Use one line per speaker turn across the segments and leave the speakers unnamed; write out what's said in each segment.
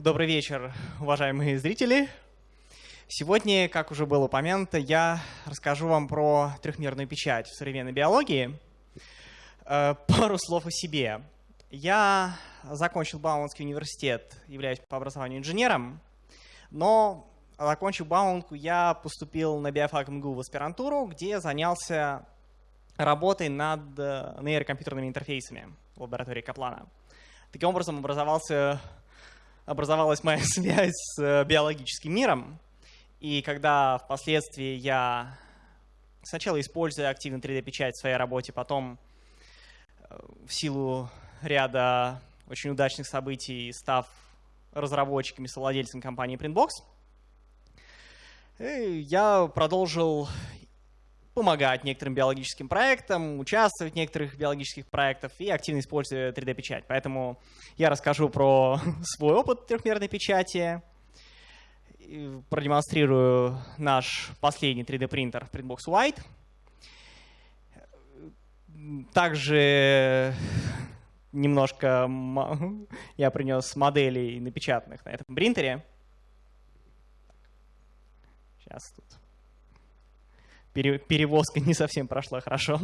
Добрый вечер, уважаемые зрители. Сегодня, как уже было упомянуто, я расскажу вам про трехмерную печать в современной биологии. Э, пару слов о себе. Я закончил Бауманский университет, являюсь по образованию инженером, но закончив Бауманку, я поступил на биофак МГУ в аспирантуру, где занялся работой над э, нейрокомпьютерными интерфейсами в лаборатории Каплана. Таким образом образовался образовалась моя связь с э, биологическим миром. И когда впоследствии я сначала используя активно 3D-печать в своей работе, потом э, в силу ряда очень удачных событий, став разработчиком и совладельцем компании Printbox, э, я продолжил помогать некоторым биологическим проектам, участвовать в некоторых биологических проектах и активно использовать 3D-печать. Поэтому я расскажу про свой опыт трехмерной печати, продемонстрирую наш последний 3D-принтер Printbox White. Также немножко я принес моделей напечатанных на этом принтере. Сейчас тут перевозка не совсем прошла хорошо.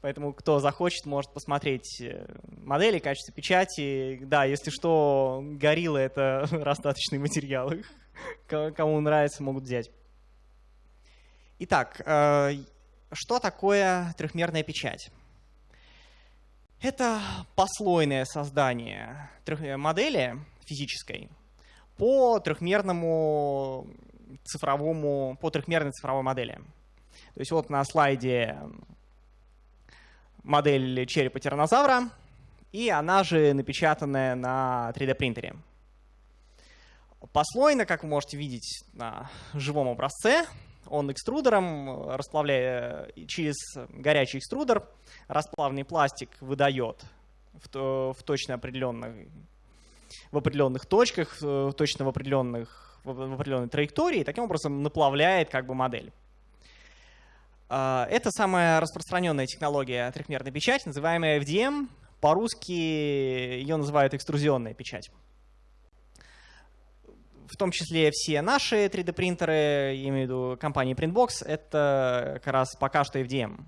Поэтому кто захочет, может посмотреть э, модели, качество печати. Да, если что, горилла — это расстаточный материал. Кому нравится, могут взять. Итак, э, что такое трехмерная печать? Это послойное создание модели физической по трехмерному цифровому, по трехмерной цифровой модели. То есть вот на слайде модель черепа тираннозавра, и она же напечатанная на 3D принтере. Послойно, как вы можете видеть на живом образце, он экструдером, расплавляя через горячий экструдер, расплавленный пластик выдает в, в точно определенных, в определенных точках, точно в определенных в определенной траектории, и таким образом наплавляет как бы модель. А, это самая распространенная технология трехмерной печати, называемая FDM. По-русски ее называют экструзионная печать. В том числе все наши 3D-принтеры, я имею в виду компании Printbox, это как раз пока что FDM.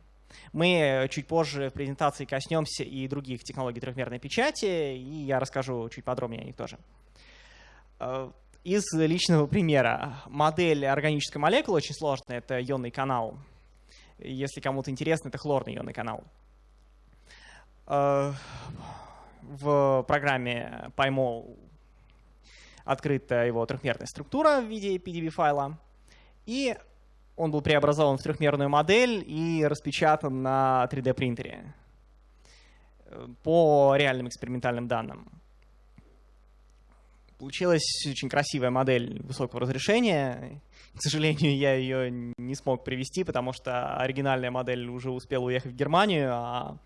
Мы чуть позже в презентации коснемся и других технологий трехмерной печати, и я расскажу чуть подробнее о них тоже. А, из личного примера. Модель органической молекулы очень сложная, это ионный канал если кому-то интересно, это хлорный ионный канал. Э, в программе PyMol открыта его трехмерная структура в виде PDB-файла, и он был преобразован в трехмерную модель и распечатан на 3D-принтере э, по реальным экспериментальным данным. Получилась очень красивая модель высокого разрешения. К сожалению, я ее не смог привести, потому что оригинальная модель уже успела уехать в Германию, а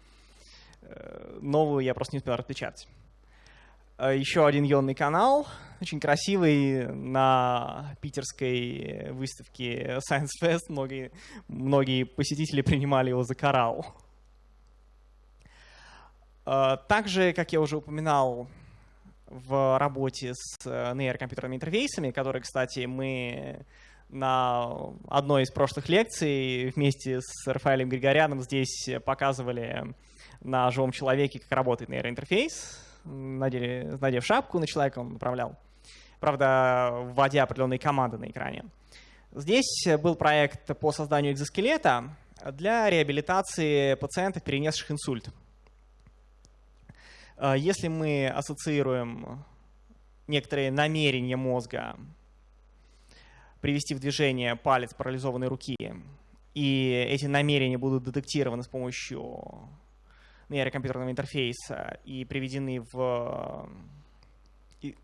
э, новую я просто не успел распечатать. Э, Еще один ионный канал, очень красивый, на питерской выставке Science Fest многие, многие посетители принимали его за коралл. Э, также, как я уже упоминал, в работе с э, нейрокомпьютерными интерфейсами, которые, кстати, мы на одной из прошлых лекций вместе с Рафаэлем Григоряном здесь показывали на живом человеке, как работает нейроинтерфейс. Надели, надев шапку на человека, он управлял. Правда, вводя определенные команды на экране. Здесь был проект по созданию экзоскелета для реабилитации пациентов, перенесших инсульт. А, если мы ассоциируем некоторые намерения мозга привести в движение палец парализованной руки, и эти намерения будут детектированы с помощью нейрокомпьютерного интерфейса и приведены в и,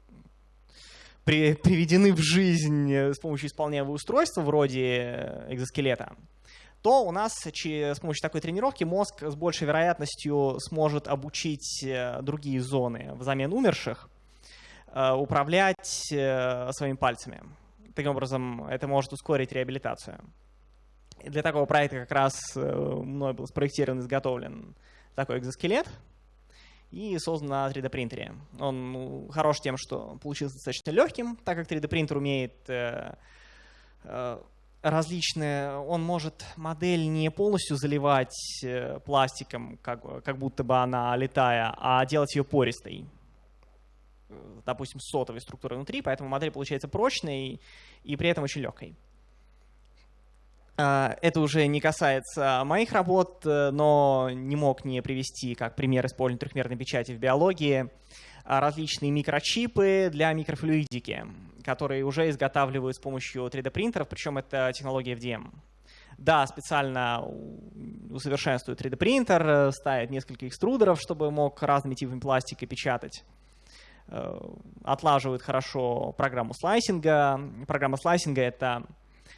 при, приведены в жизнь с помощью исполняемого устройства вроде экзоскелета, то у нас с помощью такой тренировки мозг с большей вероятностью сможет обучить э, другие зоны взамен умерших э, управлять э, своими пальцами. Таким образом, это может ускорить реабилитацию. И для такого проекта как раз мной был спроектирован изготовлен такой экзоскелет. и создан на 3D принтере. Он ну, хорош тем, что получился достаточно легким, так как 3D принтер умеет э, э, различные, он может модель не полностью заливать э, пластиком, как, как будто бы она летая, а делать ее пористой. Допустим, сотовой структурой внутри, поэтому модель получается прочной и при этом очень легкой. А, это уже не касается моих работ, э, но не мог не привести как пример использования трехмерной печати в биологии а, различные микрочипы для микрофлюидики, которые уже изготавливают с помощью 3D-принтеров, причем это технология FDM. Да, специально усовершенствует 3D-принтер, э, ставит несколько экструдеров, чтобы мог разными типами пластика печатать. Э, отлаживают хорошо программу слайсинга. Программа слайсинга — это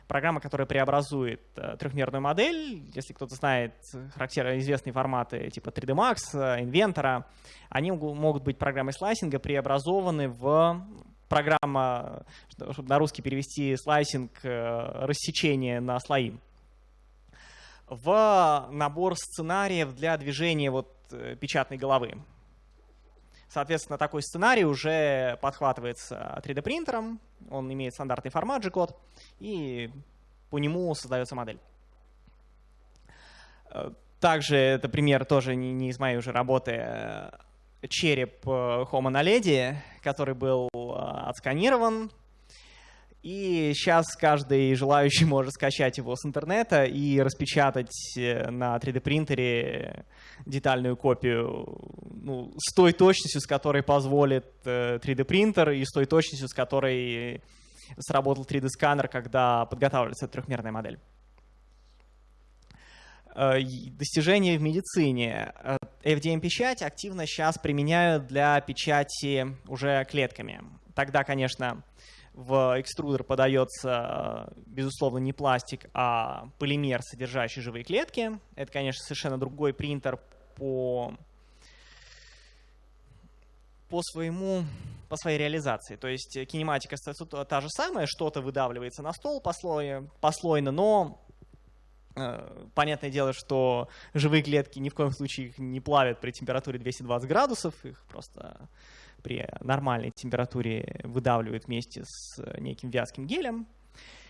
программа, которая преобразует э, трехмерную модель. Если кто-то знает характерно известные форматы типа 3D Max, Inventor, они могут быть программой слайсинга преобразованы в программа, чтобы на русский перевести слайсинг, э, рассечение на слои, в набор сценариев для движения вот печатной головы. Соответственно, такой сценарий уже подхватывается 3D-принтером, он имеет стандартный формат G-код, и по нему создается модель. Э, также это пример тоже не, из моей уже работы, э, череп э, Homo naledi, который был отсканирован, и сейчас каждый желающий может скачать его с интернета и распечатать э, на 3D-принтере детальную копию ну, с той точностью, с которой позволит 3D-принтер, э, и с той точностью, с которой сработал 3D-сканер, когда подготавливается трехмерная модель. Э, достижения в медицине. FDM-печать активно сейчас применяют для печати уже клетками. Тогда, конечно, в экструдер подается, безусловно, не пластик, а полимер, содержащий живые клетки. Это, конечно, совершенно другой принтер по, по своему по своей реализации. То есть кинематика та же самая, что-то выдавливается на стол послойно, послойно но э, понятное дело, что живые клетки ни в коем случае их не плавят при температуре 220 градусов, их просто при нормальной температуре выдавливают вместе с неким вязким гелем.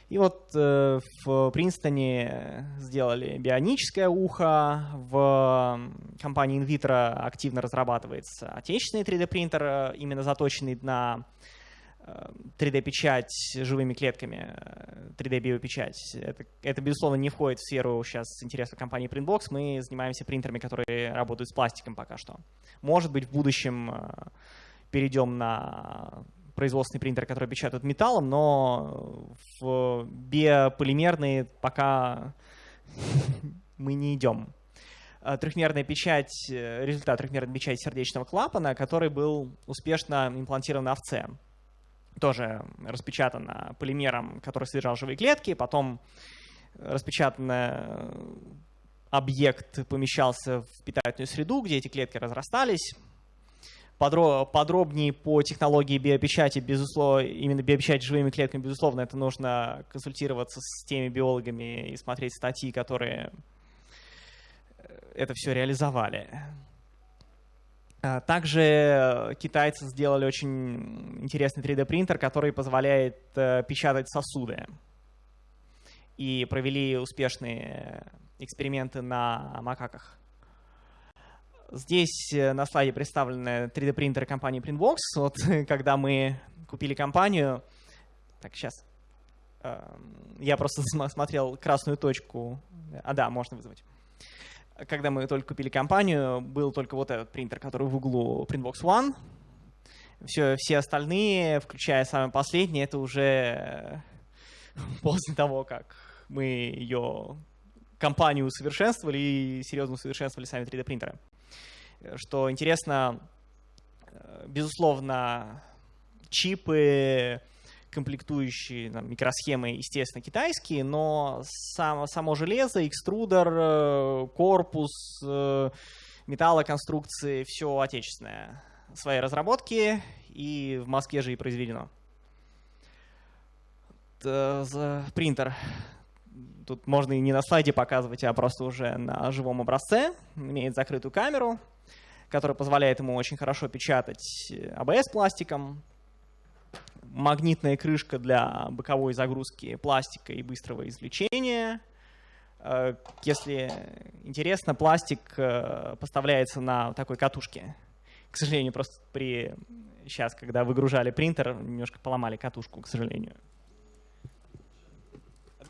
И вот э, в Принстоне сделали бионическое ухо, в компании InVitro активно разрабатывается отечественный 3D-принтер, э, именно заточенный на 3D-печать э, живыми клетками, 3D-биопечать. Э, это, это, безусловно, не входит в сферу сейчас интереса компании Printbox. Мы занимаемся принтерами, которые работают с пластиком пока что. Может быть, в будущем перейдем на производственный принтер, который печатает металлом, но в биополимерные пока мы не идем. А, трехмерная печать, э, результат трехмерной печати сердечного клапана, который был успешно имплантирован овце. Тоже распечатано полимером, который содержал живые клетки, потом распечатан объект помещался в питательную среду, где эти клетки разрастались, подробнее по технологии биопечати, безусловно, именно биопечать живыми клетками, безусловно, это нужно консультироваться с теми биологами и смотреть статьи, которые э, это все реализовали. А, также китайцы сделали очень интересный 3D-принтер, который позволяет э, печатать сосуды. И провели успешные эксперименты на макаках. Здесь э, на слайде представлены 3D-принтеры компании Printbox. Вот когда мы купили компанию... Так, сейчас. Эм, я просто смотрел красную точку. А, да, можно вызвать. Когда мы только купили компанию, был только вот этот принтер, который в углу Printbox One. Все, все остальные, включая самый последний, это уже после того, как мы ее компанию усовершенствовали и серьезно усовершенствовали сами 3D-принтеры. Что интересно, э, безусловно, чипы, комплектующие там, микросхемы, естественно, китайские, но сам, само железо, экструдер, э, корпус, э, металлоконструкции, все отечественное. Свои разработки и в Москве же и произведено. Принтер тут можно и не на слайде показывать, а просто уже на живом образце. Имеет закрытую камеру. Который позволяет ему очень хорошо печатать ABS пластиком, магнитная крышка для боковой загрузки пластика и быстрого извлечения. Э, если интересно, пластик э, поставляется на такой катушке. К сожалению, просто при сейчас, когда выгружали принтер, немножко поломали катушку, к сожалению.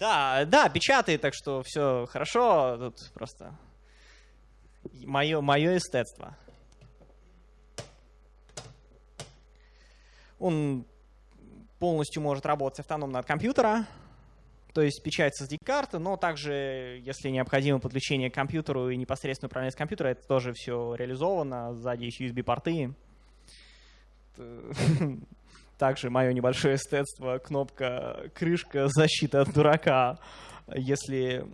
Да, да, печатает, так что все хорошо. Тут просто мое, мое эстетство. Он полностью может работать автономно от компьютера, то есть печать с SD-карты, но также, если необходимо подключение к компьютеру и непосредственно управление с компьютера, это тоже все реализовано, сзади есть USB-порты. Также мое небольшое эстетство, кнопка крышка, защита от дурака. Если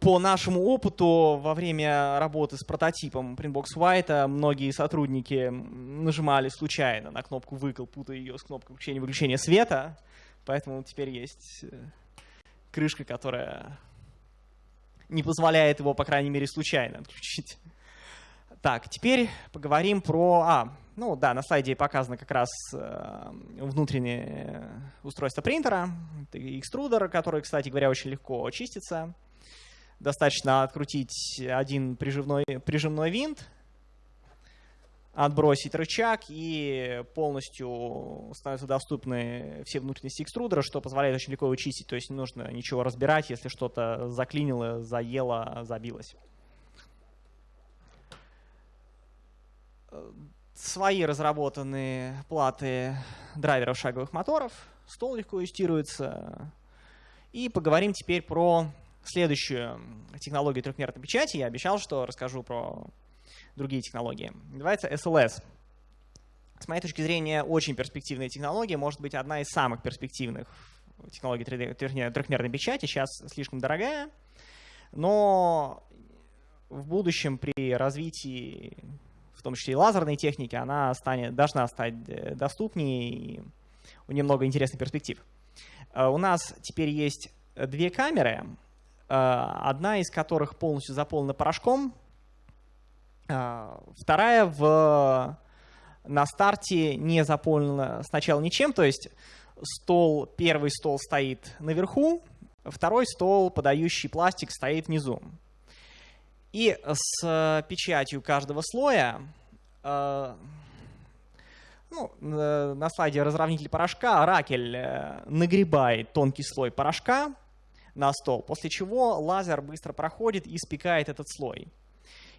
по нашему опыту во время работы с прототипом Printbox White многие сотрудники нажимали случайно на кнопку «выкл», путая ее с кнопкой включения-выключения света. Поэтому теперь есть э, крышка, которая не позволяет его, по крайней мере, случайно отключить. Так, теперь поговорим про... А, ну да, на слайде показано как раз э, внутреннее устройство принтера. Экструдер, который, кстати говоря, очень легко чистится. Достаточно открутить один прижимной, прижимной винт, отбросить рычаг, и полностью становятся доступны все внутренности экструдера, что позволяет очень легко его чистить. То есть не нужно ничего разбирать, если что-то заклинило, заело, забилось свои разработанные платы драйверов шаговых моторов. Стол легко юстируется. И поговорим теперь про следующую технологию трехмерной печати. Я обещал, что расскажу про другие технологии. Называется SLS. С моей точки зрения, очень перспективная технология, может быть, одна из самых перспективных технологий трехмерной печати. Сейчас слишком дорогая, но в будущем при развитии в том числе и лазерной техники, она станет, должна стать э, доступнее, и у нее много интересных перспектив. Э, у нас теперь есть две камеры, одна из которых полностью заполнена порошком, вторая в, на старте не заполнена сначала ничем, то есть стол, первый стол стоит наверху, второй стол, подающий пластик, стоит внизу. И с печатью каждого слоя, э, ну, на слайде разровнитель порошка, ракель э, нагребает тонкий слой порошка на стол, после чего лазер быстро проходит и спекает этот слой.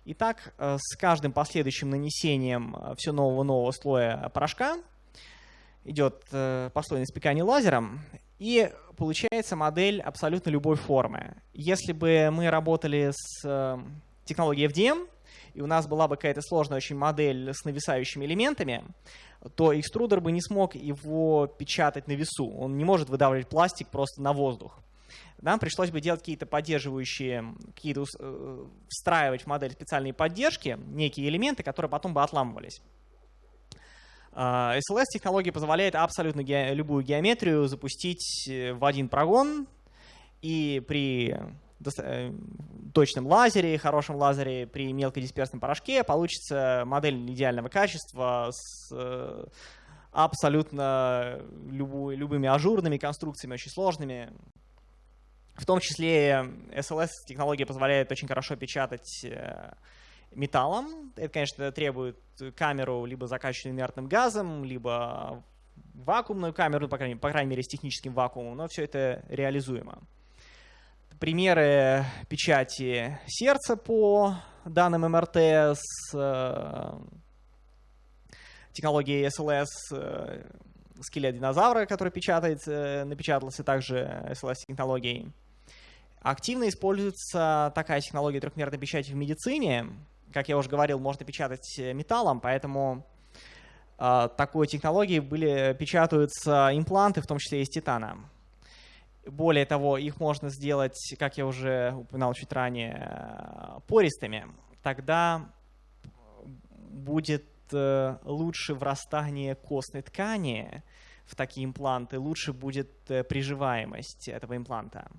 И так э, с каждым последующим нанесением все нового-нового слоя порошка идет послойное спекание лазером, и получается модель абсолютно любой формы. Если бы мы работали с э, технологией FDM, и у нас была бы какая-то сложная очень модель с нависающими элементами, то экструдер бы не смог его печатать на весу. Он не может выдавливать пластик просто на воздух. Нам пришлось бы делать какие-то поддерживающие, какие-то э, встраивать в модель специальные поддержки, некие элементы, которые потом бы отламывались. А, SLS-технология позволяет абсолютно ге любую геометрию запустить э, в один прогон, и при э, точном лазере, хорошем лазере, при мелкодисперсном порошке получится модель идеального качества с абсолютно любыми ажурными конструкциями, очень сложными. В том числе SLS-технология позволяет очень хорошо печатать металлом. Это, конечно, требует камеру либо закачанную инертным газом, либо вакуумную камеру, по крайней, по крайней мере, с техническим вакуумом, но все это реализуемо. Примеры печати сердца по данным МРТ с э, технологией SLS, э, скелет динозавра, который печатается, напечатался также SLS-технологией. Активно используется такая технология трехмерной печати в медицине, как я уже говорил, можно печатать э, металлом, поэтому э, такой технологией были, печатаются импланты, в том числе из титана. Более того, их можно сделать, как я уже упоминал чуть ранее, пористыми. Тогда будет э, лучше врастание костной ткани в такие импланты, лучше будет э, приживаемость этого импланта.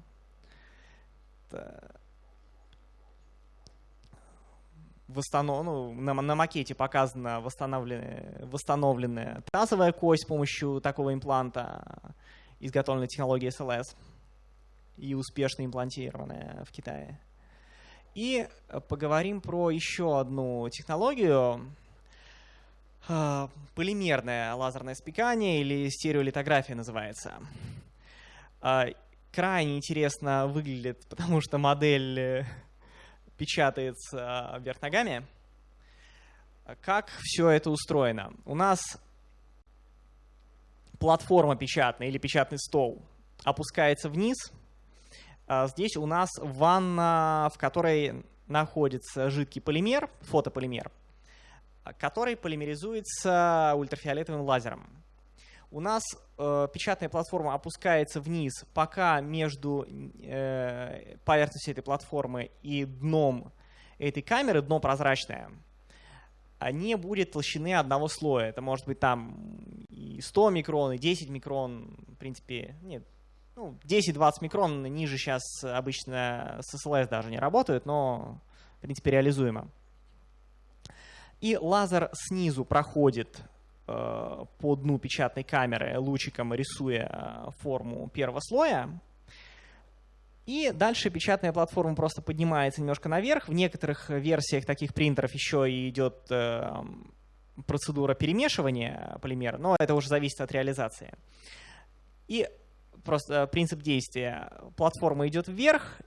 Восстанов... ну, на, на макете показана восстановленная, восстановленная тазовая кость с помощью такого импланта, изготовленной технологией SLS и успешно имплантированная в Китае. И поговорим про еще одну технологию, а, полимерное лазерное спекание или стереолитография называется. А, крайне интересно выглядит, потому что модель э, печатается вверх ногами. Как все это устроено? У нас платформа печатная или печатный стол опускается вниз. А здесь у нас ванна, в которой находится жидкий полимер, фотополимер, который полимеризуется ультрафиолетовым лазером. У нас э, печатная платформа опускается вниз, пока между э, поверхностью этой платформы и дном этой камеры, дно прозрачное, не будет толщины одного слоя. Это может быть там и 100 микрон, и 10 микрон, в принципе, нет, ну, 10-20 микрон ниже сейчас обычно с SLS даже не работают, но, в принципе, реализуемо. И лазер снизу проходит по дну печатной камеры лучиком, рисуя э, форму первого слоя. И дальше печатная платформа просто поднимается немножко наверх. В некоторых версиях таких принтеров еще и идет э, процедура перемешивания полимера, но это уже зависит от реализации. И просто принцип действия. Платформа идет вверх,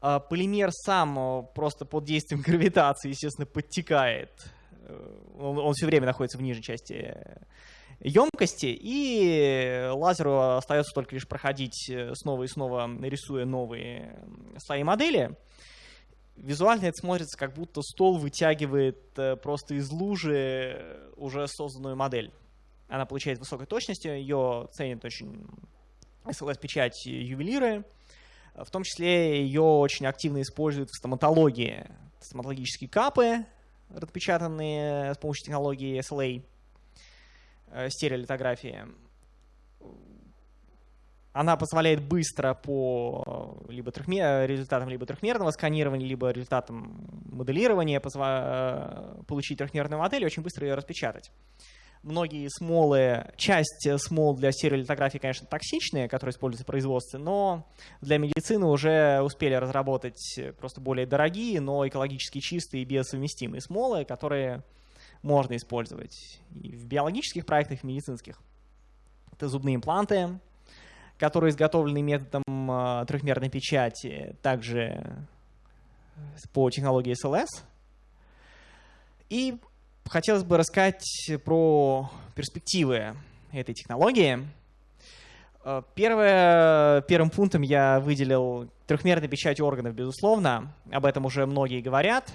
полимер сам просто под действием гравитации, естественно, подтекает он, он все время находится в нижней части емкости, и лазеру остается только лишь проходить э, снова и снова, рисуя новые слои модели. Визуально это смотрится, как будто стол вытягивает э, просто из лужи уже созданную модель. Она получает высокой точностью, ее ценят очень SLS-печать ювелиры. В том числе ее очень активно используют в стоматологии. Стоматологические капы, распечатанные с помощью технологии SLA, э, стереолитографии. Она позволяет быстро по либо трехмер... результатам либо трехмерного сканирования, либо результатам моделирования позва... получить трехмерную модель и очень быстро ее распечатать многие смолы, часть смол для стереолитографии, конечно, токсичные, которые используются в производстве, но для медицины уже успели разработать просто более дорогие, но экологически чистые и биосовместимые смолы, которые можно использовать и в биологических проектах, и в медицинских. Это зубные импланты, которые изготовлены методом а, трехмерной печати, также по технологии SLS. И хотелось бы рассказать про перспективы этой технологии. Э, первое, первым пунктом я выделил трехмерную печать органов, безусловно. Об этом уже многие говорят.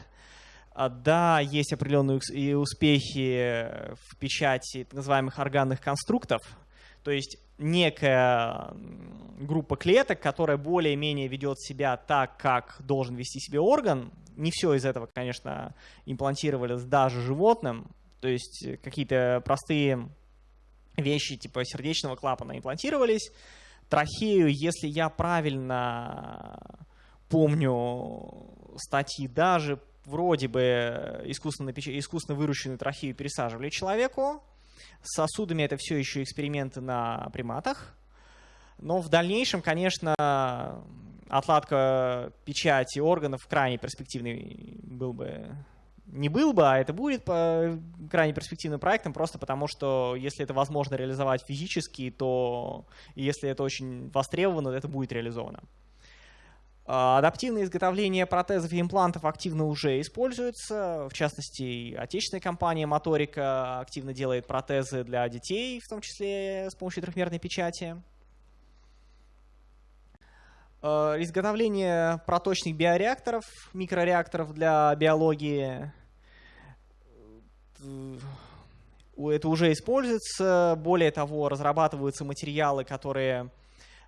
Э, да, есть определенные успехи в печати так называемых органных конструктов, то есть некая группа клеток, которая более-менее ведет себя так, как должен вести себя орган, не все из этого, конечно, имплантировали даже животным. То есть какие-то простые вещи типа сердечного клапана имплантировались. Трахею, если я правильно помню статьи, даже вроде бы искусственно, искусственно выращенную трахею пересаживали человеку. С сосудами это все еще эксперименты на приматах. Но в дальнейшем, конечно, отладка печати органов крайне перспективный был бы не был бы, а это будет по крайне перспективным проектом, просто потому что если это возможно реализовать физически, то если это очень востребовано, то это будет реализовано. А, адаптивное изготовление протезов и имплантов активно уже используется. В частности, отечественная компания Моторика активно делает протезы для детей, в том числе с помощью трехмерной печати. Э, изготовление проточных биореакторов, микрореакторов для биологии. Э, это уже используется. Более того, разрабатываются материалы, которые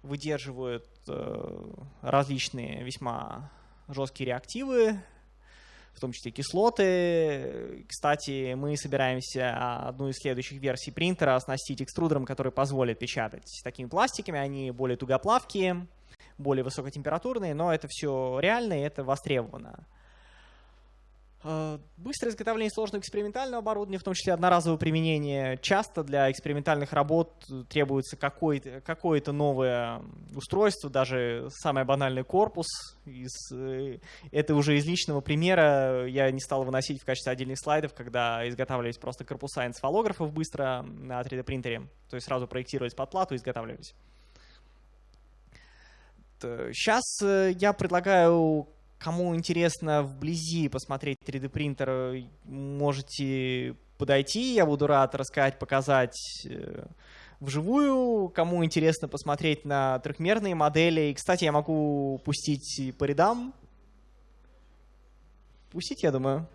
выдерживают э, различные весьма жесткие реактивы, в том числе кислоты. Кстати, мы собираемся одну из следующих версий принтера оснастить экструдером, который позволит печатать такими пластиками. Они более тугоплавкие более высокотемпературные, но это все реально и это востребовано. Э, быстрое изготовление сложного экспериментального оборудования, в том числе одноразовое применение. Часто для экспериментальных работ требуется какое-то какое новое устройство, даже самый банальный корпус. Из, э, это уже из личного примера я не стал выносить в качестве отдельных слайдов, когда изготавливались просто корпуса энцефалографов быстро на 3D принтере. То есть сразу проектировались под плату и изготавливались. Сейчас э, я предлагаю Кому интересно вблизи посмотреть 3D принтер, можете подойти. Я буду рад рассказать, показать э, вживую. Кому интересно посмотреть на трехмерные модели. И, кстати, я могу пустить по рядам. Пустить, я думаю.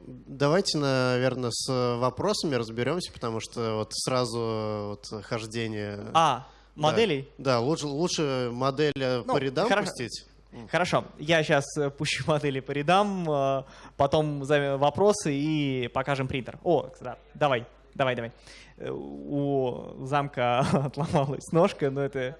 Давайте, наверное, с вопросами разберемся, потому что вот сразу вот хождение...
А, моделей?
Да, да лучше, лучше модель ну, по рядам хоро... пустить.
Хорошо, я сейчас э, пущу модели по рядам, э, потом вопросы и покажем принтер. О, да, давай, давай, давай. Э, у замка отломалась ножка, но это...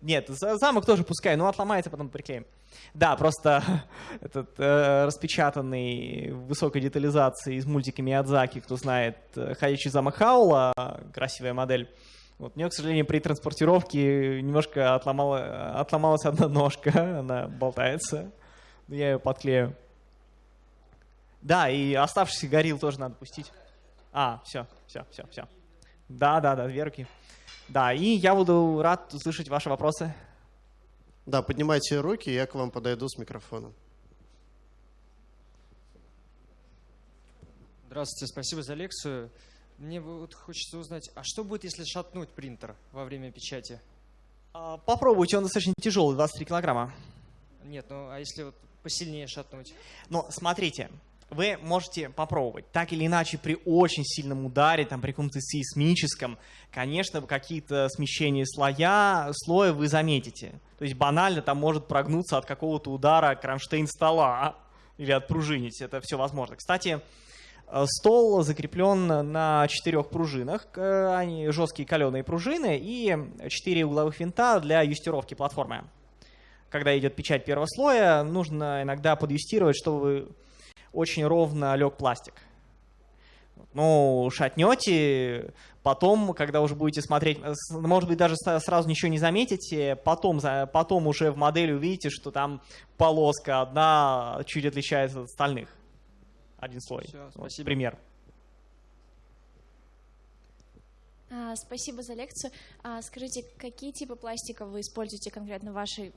Нет, замок тоже пускай, но отломается, потом приклеим. Да, просто этот э, распечатанный высокой детализации из мультика Миядзаки, кто знает, «Ходячий замок Хаула», красивая модель, вот, мне, к сожалению, при транспортировке немножко отломала, отломалась одна ножка, она болтается. Я ее подклею. Да, и оставшийся горил тоже надо пустить. А, все, все, все, все. Да, да, да, две руки. Да, и я буду рад услышать ваши вопросы.
Да, поднимайте руки, я к вам подойду с микрофоном.
Здравствуйте, спасибо за лекцию. Мне вот хочется узнать, а что будет, если шатнуть принтер во время печати?
А, попробуйте, он достаточно тяжелый, 23 килограмма.
Нет, ну а если вот посильнее шатнуть?
Ну, смотрите, вы можете попробовать. Так или иначе, при очень сильном ударе, там, при каком-то сейсмическом, конечно, какие-то смещения слоя, слоя вы заметите. То есть банально там может прогнуться от какого-то удара кронштейн стола или отпружинить. Это все возможно. Кстати, стол закреплен на четырех пружинах, они жесткие каленые пружины и четыре угловых винта для юстировки платформы. Когда идет печать первого слоя, нужно иногда подъюстировать, чтобы очень ровно лег пластик. Ну, шатнете, потом, когда уже будете смотреть, может быть, даже сразу ничего не заметите, потом, потом уже в модели увидите, что там полоска одна чуть отличается от остальных один слой. Все, вот, пример.
А, спасибо за лекцию. А, скажите, какие типы пластика вы используете конкретно в вашей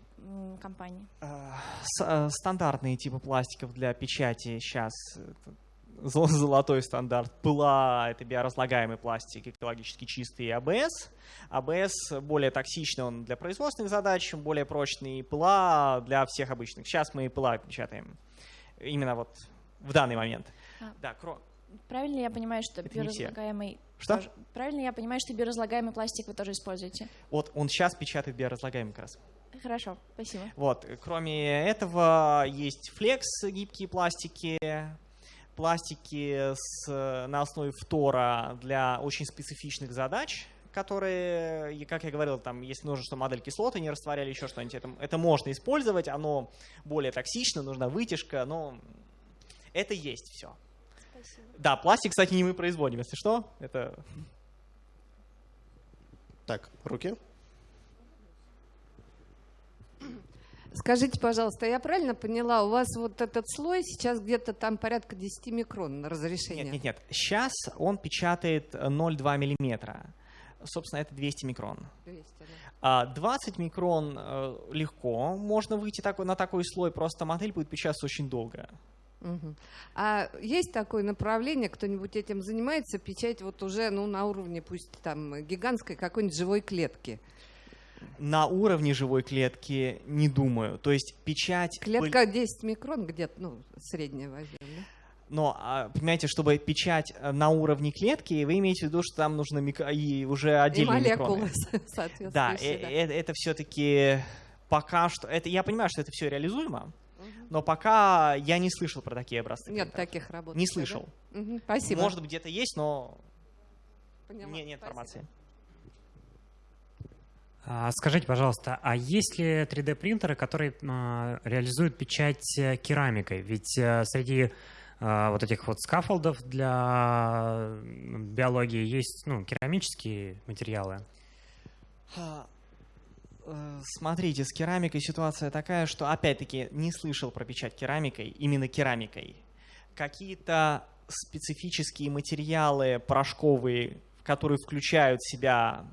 компании?
А, э, стандартные типы пластиков для печати сейчас золотой стандарт. ПЛА — это биоразлагаемый пластик, экологически чистый, и АБС. АБС более токсичный, он для производственных задач, более прочный. ПЛА для всех обычных. Сейчас мы ПЛА печатаем. Именно вот в данный момент. А,
да, кро... Правильно я понимаю, что биоразлагаемый...
Что?
Тоже... Правильно я понимаю, что биоразлагаемый пластик вы тоже используете?
Вот он сейчас печатает биоразлагаемый как раз.
Хорошо, спасибо.
Вот, кроме этого есть флекс, гибкие пластики, пластики с, на основе фтора для очень специфичных задач, которые, как я говорил, там, если нужно, что модель кислоты не растворяли, еще что-нибудь, это, это можно использовать, оно более токсично, нужна вытяжка, но это есть все. Спасибо. Да, пластик, кстати, не мы производим, если что. Это...
Так, руки.
Скажите, пожалуйста, я правильно поняла, у вас вот этот слой сейчас где-то там порядка 10 микрон на разрешение?
Нет, нет, нет. Сейчас он печатает 0,2 миллиметра. Собственно, это 200 микрон. 200, да. 20 микрон э, легко можно выйти на такой слой, просто модель будет печататься очень долго.
Угу. А есть такое направление, кто-нибудь этим занимается, печать вот уже ну, на уровне пусть там гигантской какой-нибудь живой клетки?
На уровне живой клетки не думаю. То есть печать...
Клетка 10 микрон где-то, ну, средняя возьмем, да?
Но, а, понимаете, чтобы печать э, на уровне клетки, вы имеете в виду, что там нужно мик... и уже отдельные и молекулы, микроны. соответственно. Да, э, да. Это, это все-таки пока что... Это, я понимаю, что это все реализуемо, но пока я не слышал про такие образцы.
Нет принтеров. таких работ.
Не слышал.
Да? Угу, спасибо.
Может быть, где-то есть, но Поняла. нет, нет информации.
А, Скажите, пожалуйста, а есть ли 3D-принтеры, которые а, реализуют печать э, керамикой? Ведь э, среди а, вот этих вот скафолдов для биологии есть ну, керамические материалы.
Э, Смотрите, с керамикой ситуация такая, что опять-таки не слышал про печать керамикой, именно керамикой. Какие-то специфические материалы порошковые, которые включают в себя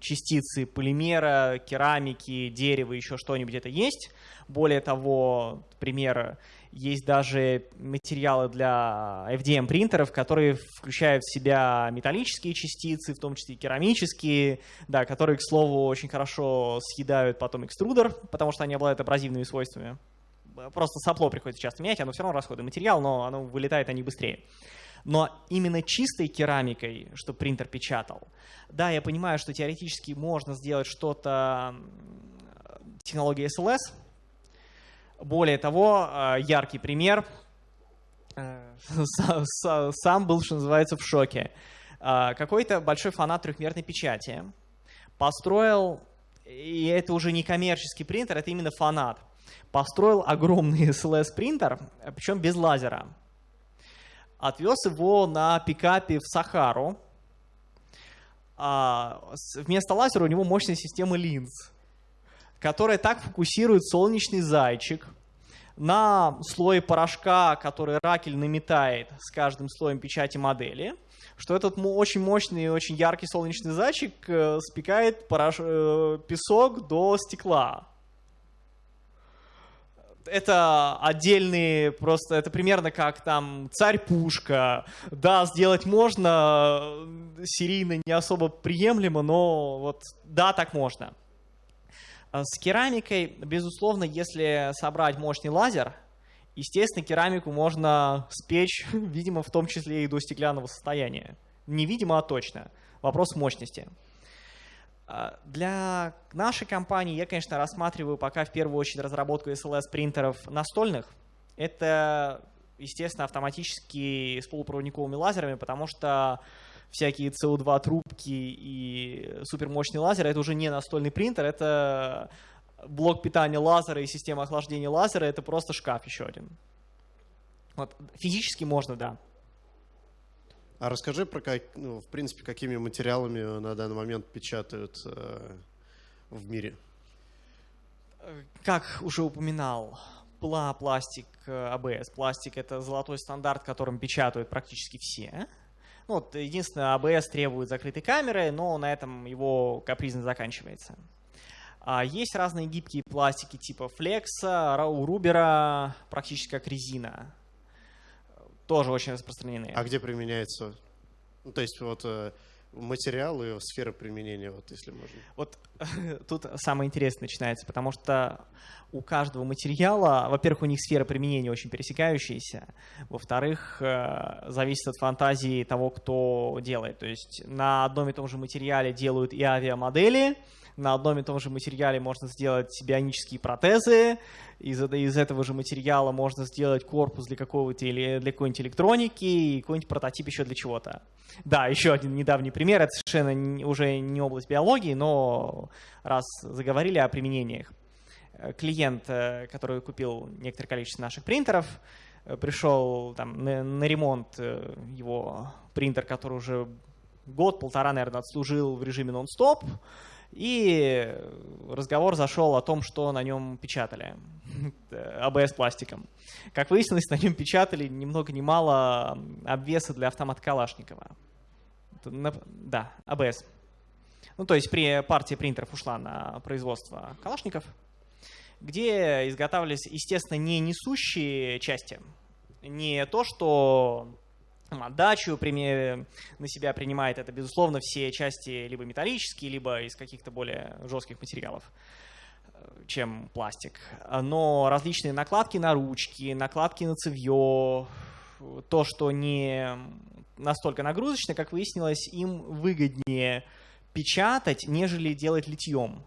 частицы полимера, керамики, дерева, еще что-нибудь, это есть. Более того, пример, есть даже материалы для FDM принтеров, которые включают в себя металлические частицы, в том числе керамические, да, которые, к слову, очень хорошо съедают потом экструдер, потому что они обладают абразивными свойствами. Просто сопло приходится часто менять, оно все равно расходный материал, но оно вылетает они быстрее. Но именно чистой керамикой, что принтер печатал, да, я понимаю, что теоретически можно сделать что-то технологией SLS. Более того, э, яркий пример. Э, са- са- Сам был, что называется, в шоке. Э, Какой-то большой фанат трехмерной печати построил, и это уже не коммерческий принтер, это именно фанат, построил огромный SLS-принтер, причем без лазера отвез его на пикапе в Сахару. А, вместо лазера у него мощная система линз, которая так фокусирует солнечный зайчик на слое порошка, который ракель наметает с каждым слоем печати модели, что этот очень мощный и очень яркий солнечный зайчик э, спекает порош- э, песок до стекла это отдельные, просто это примерно как там царь-пушка. Да, сделать можно, э, серийно не особо приемлемо, но вот да, так можно. А С керамикой, безусловно, если собрать мощный лазер, естественно, керамику можно спечь, видимо, в том числе и до стеклянного состояния. Не видимо, а точно. Вопрос мощности. А, Для нашей компании я, конечно, рассматриваю пока в первую очередь разработку SLS-принтеров настольных. Это, естественно, автоматически с полупроводниковыми лазерами, потому что всякие CO2 трубки и супермощный лазер это уже не настольный принтер, это блок питания лазера и система охлаждения лазера, это просто шкаф еще один. Вот, физически можно, да.
А расскажи про, как, ну, в принципе, какими материалами на данный момент печатают э, в мире.
Как уже упоминал, пла, пластик, э, АБС. Пластик — это золотой стандарт, которым печатают практически все. Ну, вот, единственное, АБС требует закрытой камеры, но на этом его капризно заканчивается. А есть разные гибкие пластики типа флекса, Рау Рубера, практически как резина. Тоже очень распространены.
А где применяется? Ну, то есть вот э, материалы, сфера применения, вот если можно.
Вот тут самое интересное начинается, потому что у каждого материала, во-первых, у них сфера применения очень пересекающаяся, во-вторых, э, зависит от фантазии того, кто делает. То есть на одном и том же материале делают и авиамодели, на одном и том же материале можно сделать бионические протезы, из, из этого же материала можно сделать корпус для какого-то или для какой-нибудь электроники и какой-нибудь прототип еще для чего-то. Да, еще один недавний пример, это совершенно уже не область биологии, но раз заговорили о применениях. Э, Клиент, э, который купил некоторое количество наших принтеров, э, пришел там, на, на ремонт его принтер, который уже год-полтора, наверное, отслужил в режиме нон-стоп, и разговор зашел о том, что на нем печатали АБС пластиком. Как выяснилось, на нем печатали ни много ни мало обвеса для автомата Калашникова. Да, АБС. Ну, то есть при партия принтеров ушла на производство Калашников, где изготавливались, естественно, не несущие части, не то, что отдачу на себя принимает, это, безусловно, все части либо металлические, либо из каких-то более жестких материалов, э, чем пластик. Но различные накладки на ручки, накладки на цевье, то, что не настолько нагрузочно, как выяснилось, им выгоднее печатать, нежели делать литьем.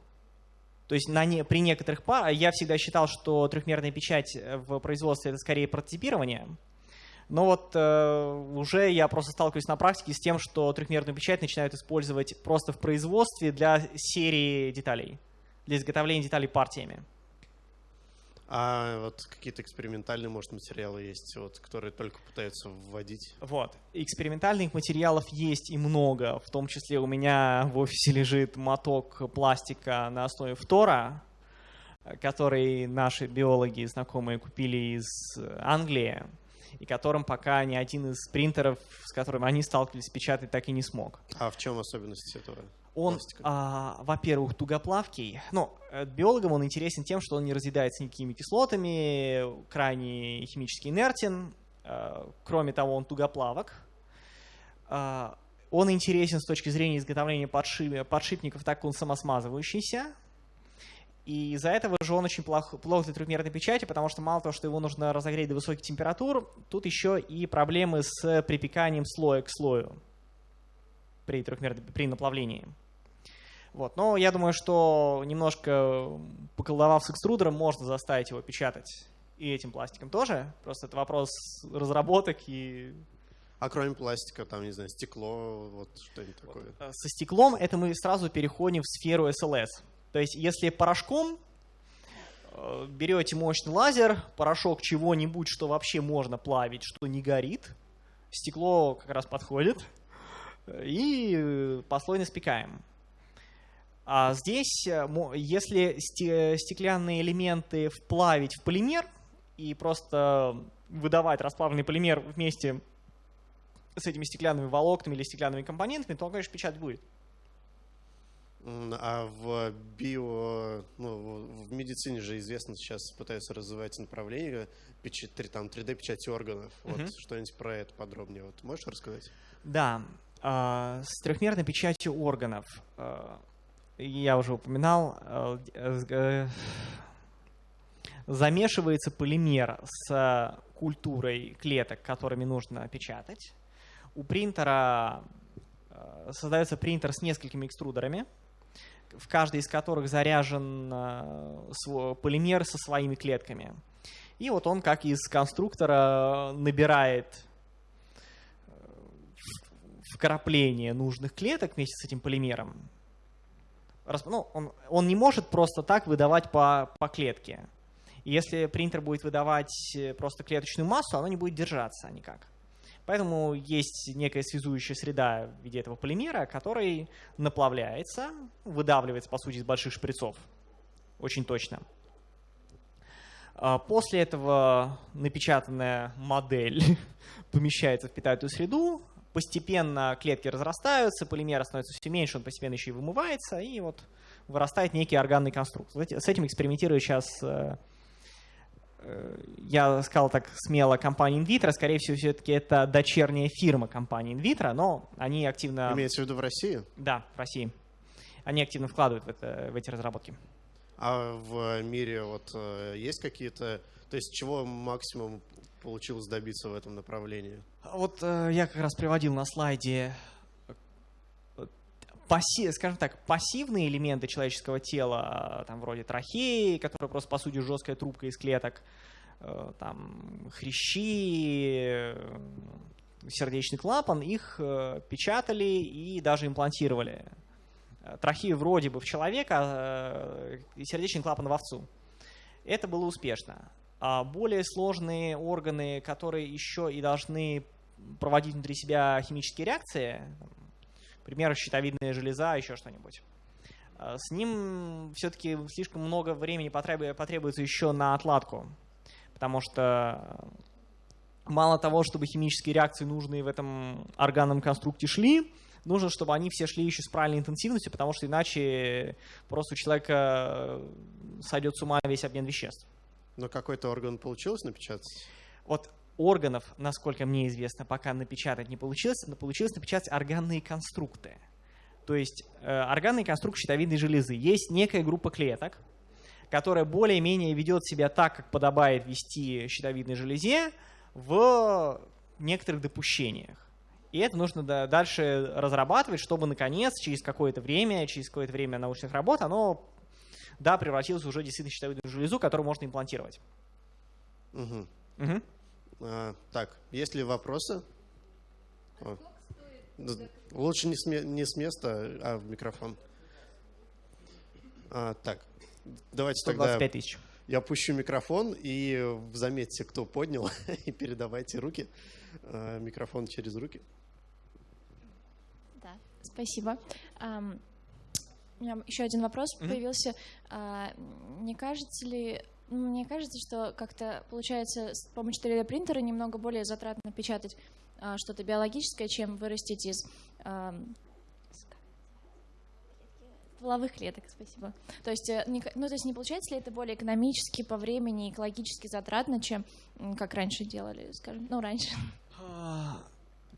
То есть на не, при некоторых парах, я всегда считал, что трехмерная печать в производстве это скорее прототипирование, Но вот э, уже я просто сталкиваюсь на практике с тем, что трехмерную печать начинают использовать просто в производстве для серии деталей, для изготовления деталей партиями.
А вот какие-то экспериментальные, может, материалы есть, вот, которые только пытаются вводить?
Вот. Экспериментальных материалов есть и много. В том числе у меня в офисе лежит моток пластика на основе фтора, который наши биологи знакомые купили из Англии, и которым пока ни один из принтеров, с которым они сталкивались, печатать так и не смог.
А в чем особенность этого?
Он, а, во-первых, тугоплавкий. Ну, э, биологам он интересен тем, что он не разъедается никакими кислотами, крайне химически инертен. Э, Кроме того, он тугоплавок. А, Он интересен с точки зрения изготовления подши- подшипников, так как он самосмазывающийся. И из-за этого же он очень плох, плох для трехмерной печати, потому что мало того, что его нужно разогреть до высоких температур, тут еще и проблемы с припеканием слоя к слою при, трехмерной, при наплавлении. Вот. Но я думаю, что немножко поколдовав с экструдером, можно заставить его печатать и этим пластиком тоже. Просто это вопрос разработок и
А кроме пластика, там, не знаю, стекло, вот что-нибудь такое.
Э, со стеклом это мы сразу переходим в сферу SLS. То есть если порошком э, берете мощный лазер, порошок чего-нибудь, что вообще можно плавить, что не горит, стекло как раз подходит, э, и э, послойно спекаем. А здесь, если сте- стеклянные элементы вплавить в полимер и просто выдавать расплавленный полимер вместе с этими стеклянными волокнами или стеклянными компонентами, то он, конечно, печать будет.
А в био, ну, в медицине же известно, сейчас пытаются развивать направление печать, три- там 3D-печати органов. Вот
Мгм.
что-нибудь про это подробнее. Вот можешь рассказать?
Да, а, с трехмерной печатью органов. а, Я уже упоминал, а, э, э, замешивается полимер с культурой клеток, которыми нужно печатать. У принтера создается принтер с несколькими экструдерами, в каждой из которых заряжен э, полимер со своими клетками. И вот он, как из конструктора, набирает э, вкрапление нужных клеток вместе с этим полимером. Ну, он, он не может просто так выдавать по, по клетке. Если принтер будет выдавать э, просто клеточную массу, оно не будет держаться никак. Поэтому есть некая связующая среда в виде этого полимера, который наплавляется, выдавливается, по сути, из больших шприцов. Очень точно. А После этого напечатанная модель помещается в питательную среду, постепенно клетки разрастаются, полимер становится все меньше, он постепенно еще и вымывается, и вот вырастает некий органный конструкт. С этим экспериментирую сейчас, э, я сказал так смело, компания InVitro, скорее всего, все-таки это дочерняя фирма компании InVitro, но они активно...
Имеется в виду в России?
Да, в России. Они активно вкладывают в, это- в эти разработки.
А в мире вот э, есть какие-то... То есть чего максимум получилось добиться в этом направлении?
Вот э, я как раз приводил на слайде, э, пасси- скажем так, пассивные элементы человеческого тела, э, там вроде трахеи, которая просто по сути жесткая трубка из клеток, э, там хрящи, э, сердечный клапан, их печатали и даже имплантировали. Трахею вроде бы в человека, сердечный клапан в овцу. Это было успешно. А более сложные органы, которые еще и должны проводить внутри себя химические реакции, там, например, щитовидная железа, еще что-нибудь, а, с ним все-таки слишком много времени потребу- потребуется еще на отладку, потому что мало того, чтобы химические реакции, нужные в этом органном конструкте, шли, нужно, чтобы они все шли еще с правильной интенсивностью, потому что иначе просто у человека сойдет с ума весь обмен веществ.
Но какой-то орган получилось напечатать?
Вот органов, насколько мне известно, пока напечатать не получилось, но получилось напечатать органные конструкты. То есть э, органный конструкт щитовидной железы. Есть некая группа клеток, которая более-менее ведет себя так, как подобает вести щитовидной железе в некоторых допущениях. И это нужно да- дальше разрабатывать, чтобы, наконец, через какое-то время, через какое-то время научных работ, оно да, превратилось уже действительно в щитовидную железу, которую можно имплантировать.
Мгм.
Мгм.
А, так, есть ли вопросы? О. Д- Лучше не с, не с места, а в микрофон. А, так, давайте тогда
125 тысяч.
я пущу микрофон и заметьте, кто поднял, и передавайте руки. А, Микрофон через руки.
Да, спасибо. У меня еще один вопрос
Мгм.
появился. А, Не кажется ли, мне кажется, что как-то получается с помощью 3D принтера немного более затратно печатать а, что-то биологическое, чем вырастить из ам, стволовых клеток. Спасибо. То есть, э, ну, то есть не получается ли это более экономически, по времени, экологически затратно, чем как раньше делали, скажем, ну раньше.
А,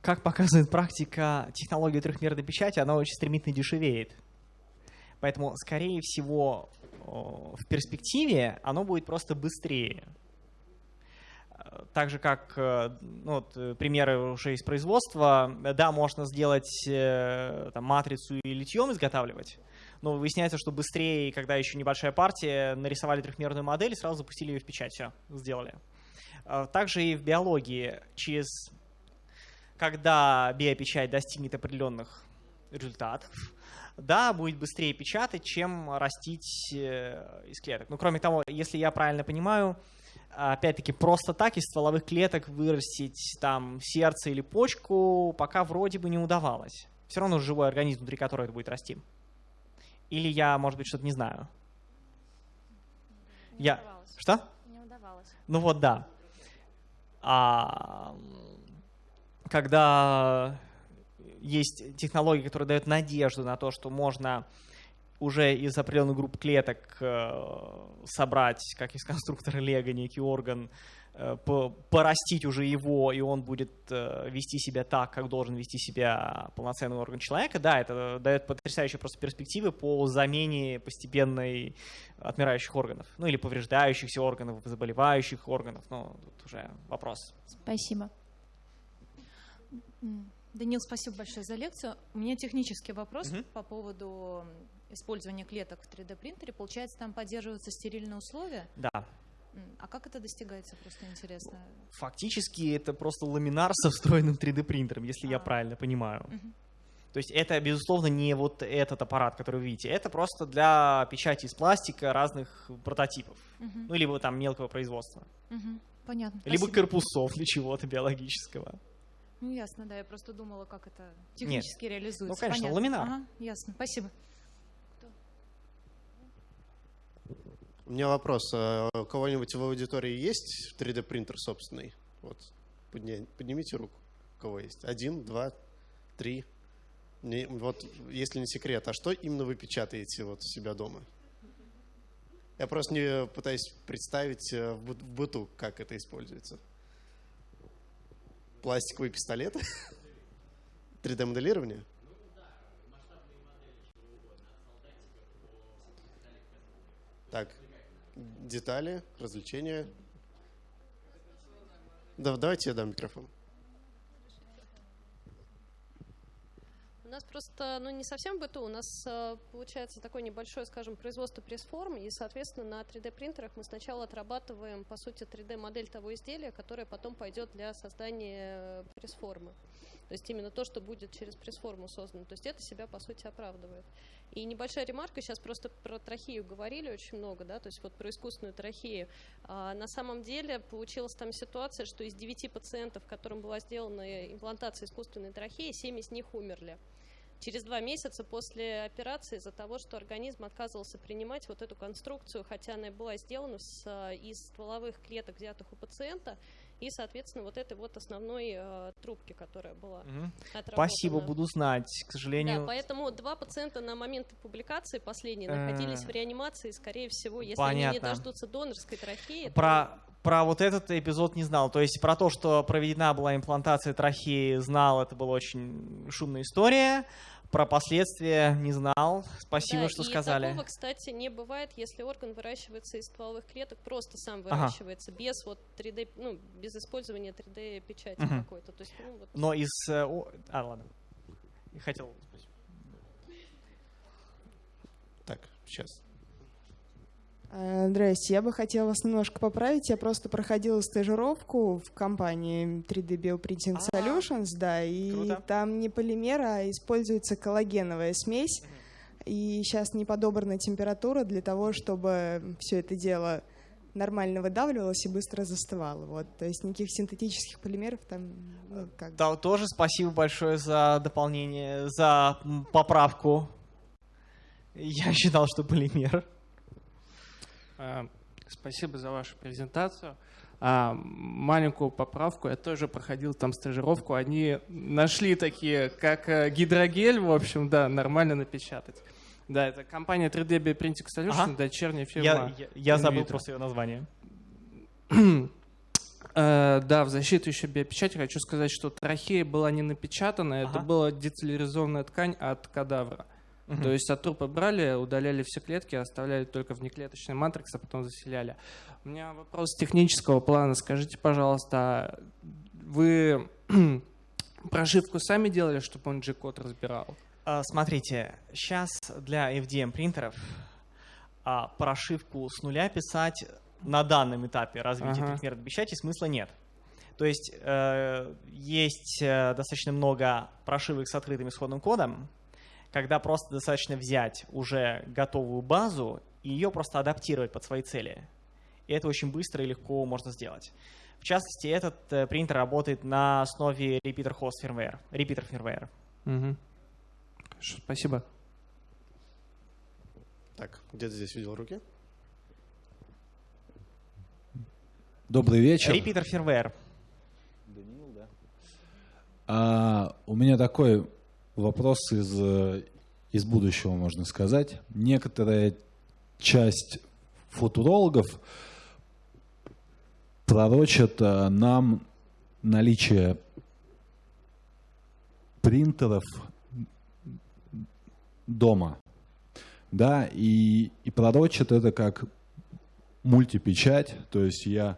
Как показывает практика, технология трехмерной печати, она очень стремительно дешевеет. Поэтому, скорее всего, в перспективе оно будет просто быстрее. Э, Так же, как э, ну, вот, э, примеры уже из производства, да, можно сделать там, матрицу и литьем изготавливать, но выясняется, что быстрее, когда еще небольшая партия, нарисовали трехмерную модель и сразу запустили ее в печать, все, сделали. Также и в биологии через когда биопечать достигнет определенных результатов, да, будет быстрее печатать, чем растить э, из клеток. Ну, кроме того, если я правильно понимаю, опять-таки просто так из стволовых клеток вырастить там сердце или почку пока вроде бы не удавалось. Все равно живой организм, внутри которого это будет расти. Или я, может быть, что-то не знаю.
Не
Я-
удавалось.
Что?
Не удавалось.
Ну вот да. А, когда есть технологии, которые дают надежду на то, что можно уже из определенных групп клеток э, собрать, как из конструктора Лего, некий орган, э, по- порастить уже его, и он будет э, вести себя так, как должен вести себя полноценный орган человека, да, это дает потрясающие просто перспективы по замене постепенной отмирающих органов, ну или повреждающихся органов, заболевающих органов, ну, тут уже вопрос.
Спасибо.
Данил, спасибо большое за лекцию. У меня технический вопрос
Мгм.
по поводу использования клеток в 3D принтере. Получается, там поддерживаются стерильные условия.
Да,
А как это достигается, просто интересно.
фактически это просто ламинар со встроенным 3D принтером, если я
А.
правильно понимаю.
Мгм.
То есть это, безусловно, не вот этот аппарат, который вы видите. Это просто для печати из пластика разных прототипов.
Мгм.
Ну, либо там мелкого производства.
Мгм. Понятно.
Либо
спасибо.
корпусов для чего-то биологического.
Ну, ясно, да. Я просто думала, как это технически реализуется.
Ну, конечно,
Понятно.
ламинар.
Ага, ясно. Спасибо.
У меня вопрос. а У кого-нибудь в аудитории есть 3D принтер собственный? Вот, подня- поднимите руку. У кого есть? Один, два, три. Не- вот, если не секрет, а что именно вы печатаете вот у себя дома? Я просто не пытаюсь представить э, в быту, как это используется. Пластиковый пистолет? 3D-моделирование? Так, детали, развлечения. Да, давайте я дам микрофон.
У нас просто, ну, не совсем в быту, у нас э, получается такое небольшое, скажем, производство пресс-форм, и, соответственно, на 3D-принтерах мы сначала отрабатываем, по сути, 3D-модель того изделия, которое потом пойдет для создания э, пресс-формы. То есть именно то, что будет через пресс-форму создано. То есть это себя, по сути, оправдывает. И небольшая ремарка, сейчас просто про трахею говорили очень много, да, то есть вот про искусственную трахею. А, на самом деле получилась там ситуация, что из 9 пациентов, которым была сделана имплантация искусственной трахеи, 7 из них умерли через два месяца после операции из-за того, что организм отказывался принимать вот эту конструкцию, хотя она и была сделана с, э, из стволовых клеток, взятых у пациента, и, соответственно, вот этой вот основной э, трубки, которая была отработана.
Спасибо, буду знать. К
Да,
сожалению,
поэтому два пациента на момент публикации последней
Э,
находились в реанимации, скорее всего, если они не
понятно.
дождутся донорской трахеи. то-
про, про вот этот эпизод не знал. То есть про то, что проведена была имплантация трахеи, знал, это была очень шумная история. Про последствия не знал. Спасибо,
Да,
что
и
сказали.
такого, кстати, не бывает, если орган выращивается из стволовых клеток, просто сам
Ага.
выращивается, без вот 3D, ну, без использования 3D печати
Мгм.
какой-то. То есть, ну, вот
Но из... э, о- А, ладно. Хотел...
Так, сейчас.
Э, Здрасте, я бы хотела вас немножко поправить. Я просто проходила стажировку в компании 3D Bioprinting
А,
Solutions, да, и
круто.
там не полимер, а используется коллагеновая смесь. И сейчас не подобрана температура для того, чтобы все это дело нормально выдавливалось и быстро застывало. Вот. То есть никаких синтетических полимеров там ну, как.
Да, тоже спасибо большое за дополнение, за поправку. Я считал, что полимер.
А, Спасибо за вашу презентацию. А, маленькую поправку. Я тоже проходил там стажировку. Они нашли такие, как э, гидрогель, в общем, да, нормально напечатать. Да, это компания 3D Bioprinting Solutions,
Ага.
дочерняя фирма.
Я, я- я забыл просто ее название.
Э, Да, в защиту еще биопечати хочу сказать, что трахея была не напечатана, это
Ага.
была децелляризованная ткань от кадавра.
Мгм.
То есть от трупа брали, удаляли все клетки, оставляли только внеклеточный матрикс, а потом заселяли. У меня вопрос технического плана. Скажите, пожалуйста, вы прошивку сами делали, чтобы он G-код разбирал?
А, Смотрите, сейчас для FDM принтеров а, прошивку с нуля писать на данном этапе развития
Ага.
трехмерной печати смысла нет. То есть э, есть э, достаточно много прошивок с открытым исходным кодом, когда просто достаточно взять уже готовую базу и ее просто адаптировать под свои цели. И это очень быстро и легко можно сделать. В частности, этот э, принтер работает на основе repeater host firmware, repeater firmware.
Хорошо, спасибо.
Так, где-то здесь видел руки.
Добрый вечер.
Repeater firmware.
А, у меня такой вопрос из, э, из будущего, можно сказать. Некоторая часть футурологов пророчат э, нам наличие принтеров дома. Да, и, и пророчат это как мультипечать, то есть я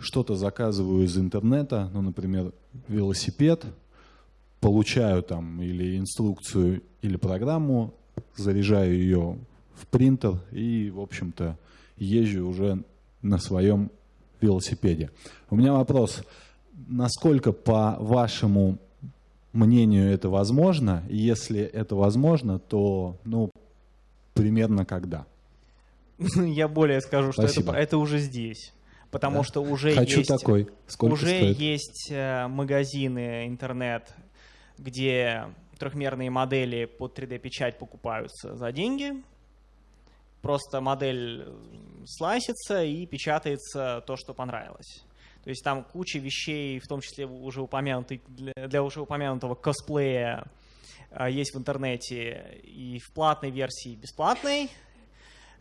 что-то заказываю из интернета, ну, например, велосипед, получаю там или инструкцию, или программу, заряжаю ее в принтер и, в общем-то, езжу уже на своем велосипеде. У меня вопрос, насколько, по вашему мнению, это возможно? Если это возможно, то, ну, примерно когда?
Я более скажу, что это, это уже здесь. Потому
Да.
что уже
Хочу
есть,
такой. Сколько
уже
стоит?
есть э, магазины, интернет, где трехмерные модели под 3D-печать покупаются за деньги. Просто модель слайсится и печатается то, что понравилось. То есть там куча вещей, в том числе уже упомянутый, для, уже упомянутого косплея, э, есть в интернете и в платной версии, и бесплатной.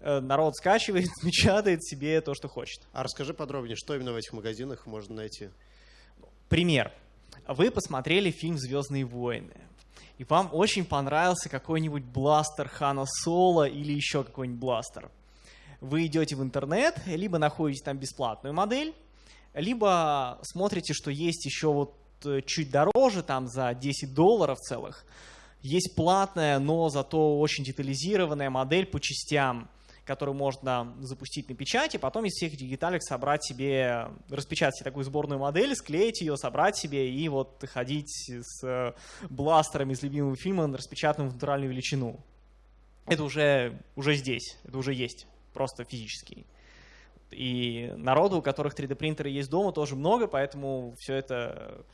Э, Народ скачивает, печатает себе то, что хочет.
А расскажи подробнее, что именно в этих магазинах можно найти?
Пример. Вы посмотрели фильм «Звездные войны», и вам очень понравился какой-нибудь бластер Хана Соло или еще какой-нибудь бластер. Вы идете в интернет, либо находите там бесплатную модель, либо смотрите, что есть еще вот э, чуть дороже, там за 10 долларов целых, есть платная, но зато очень детализированная модель по частям, которую можно запустить на печать, и потом из всех деталек собрать себе, распечатать себе такую сборную модель, склеить ее, собрать себе и вот ходить с бластерами из любимого фильма, распечатанным в натуральную величину. Это уже, уже здесь, это уже есть, просто физически. И народу, у которых 3D-принтеры есть дома, тоже много, поэтому все это...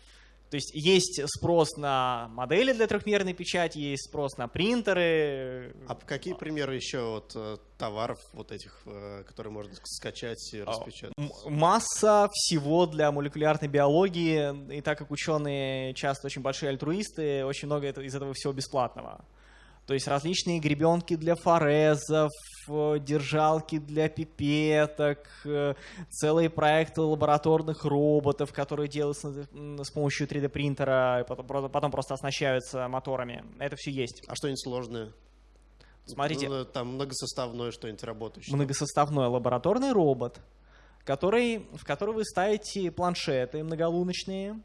То есть есть спрос на модели для трехмерной печати, есть спрос на принтеры.
А какие примеры еще вот э, товаров вот этих, э, которые можно скачать и распечатать?
М- Масса всего для молекулярной биологии, и так как ученые часто очень большие альтруисты, очень много из этого всего бесплатного. То есть различные гребенки для форезов, э, держалки для пипеток, э, целые проекты лабораторных роботов, которые делаются с помощью 3D принтера, и потом, про- потом просто оснащаются моторами. Это все есть.
А что-нибудь сложное?
Смотрите.
Ну, там многосоставное что-нибудь работающее.
многосоставной лабораторный робот, который, в который вы ставите планшеты многолуночные,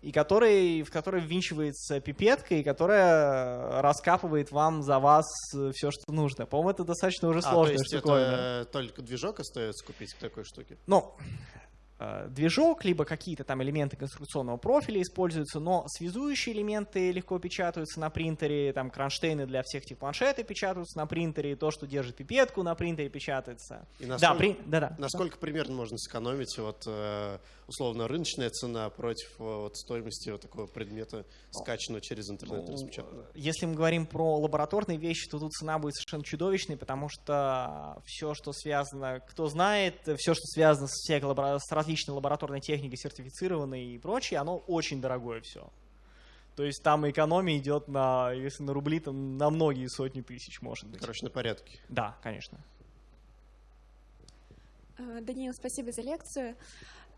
и который, в который ввинчивается пипетка, и которая раскапывает вам за вас все, что нужно. По-моему, это достаточно уже
А, то
сложная
есть
штуковина.
это только движок остается купить к такой штуке?
Ну, э, движок, либо какие-то там элементы конструкционного профиля используются, но связующие элементы легко печатаются на принтере, там кронштейны для всех этих планшетов печатаются на принтере, то, что держит пипетку на принтере печатается.
И
Да,
насколько,
при- да-да.
насколько примерно можно сэкономить вот, э, условно рыночная цена против э, вот, стоимости вот такого предмета, скачанного через интернет
Ну,
распечатанного?
Если мы говорим про лабораторные вещи, то тут цена будет совершенно чудовищной, потому что все, что связано, кто знает, все, что связано с, всякой лабора- с различной лабораторной техникой, сертифицированной и прочее, оно очень дорогое все. То есть там экономия идет на, если на рубли, то на многие сотни тысяч, может быть.
Короче, на порядке.
Да, конечно.
А, Даниил, спасибо за лекцию.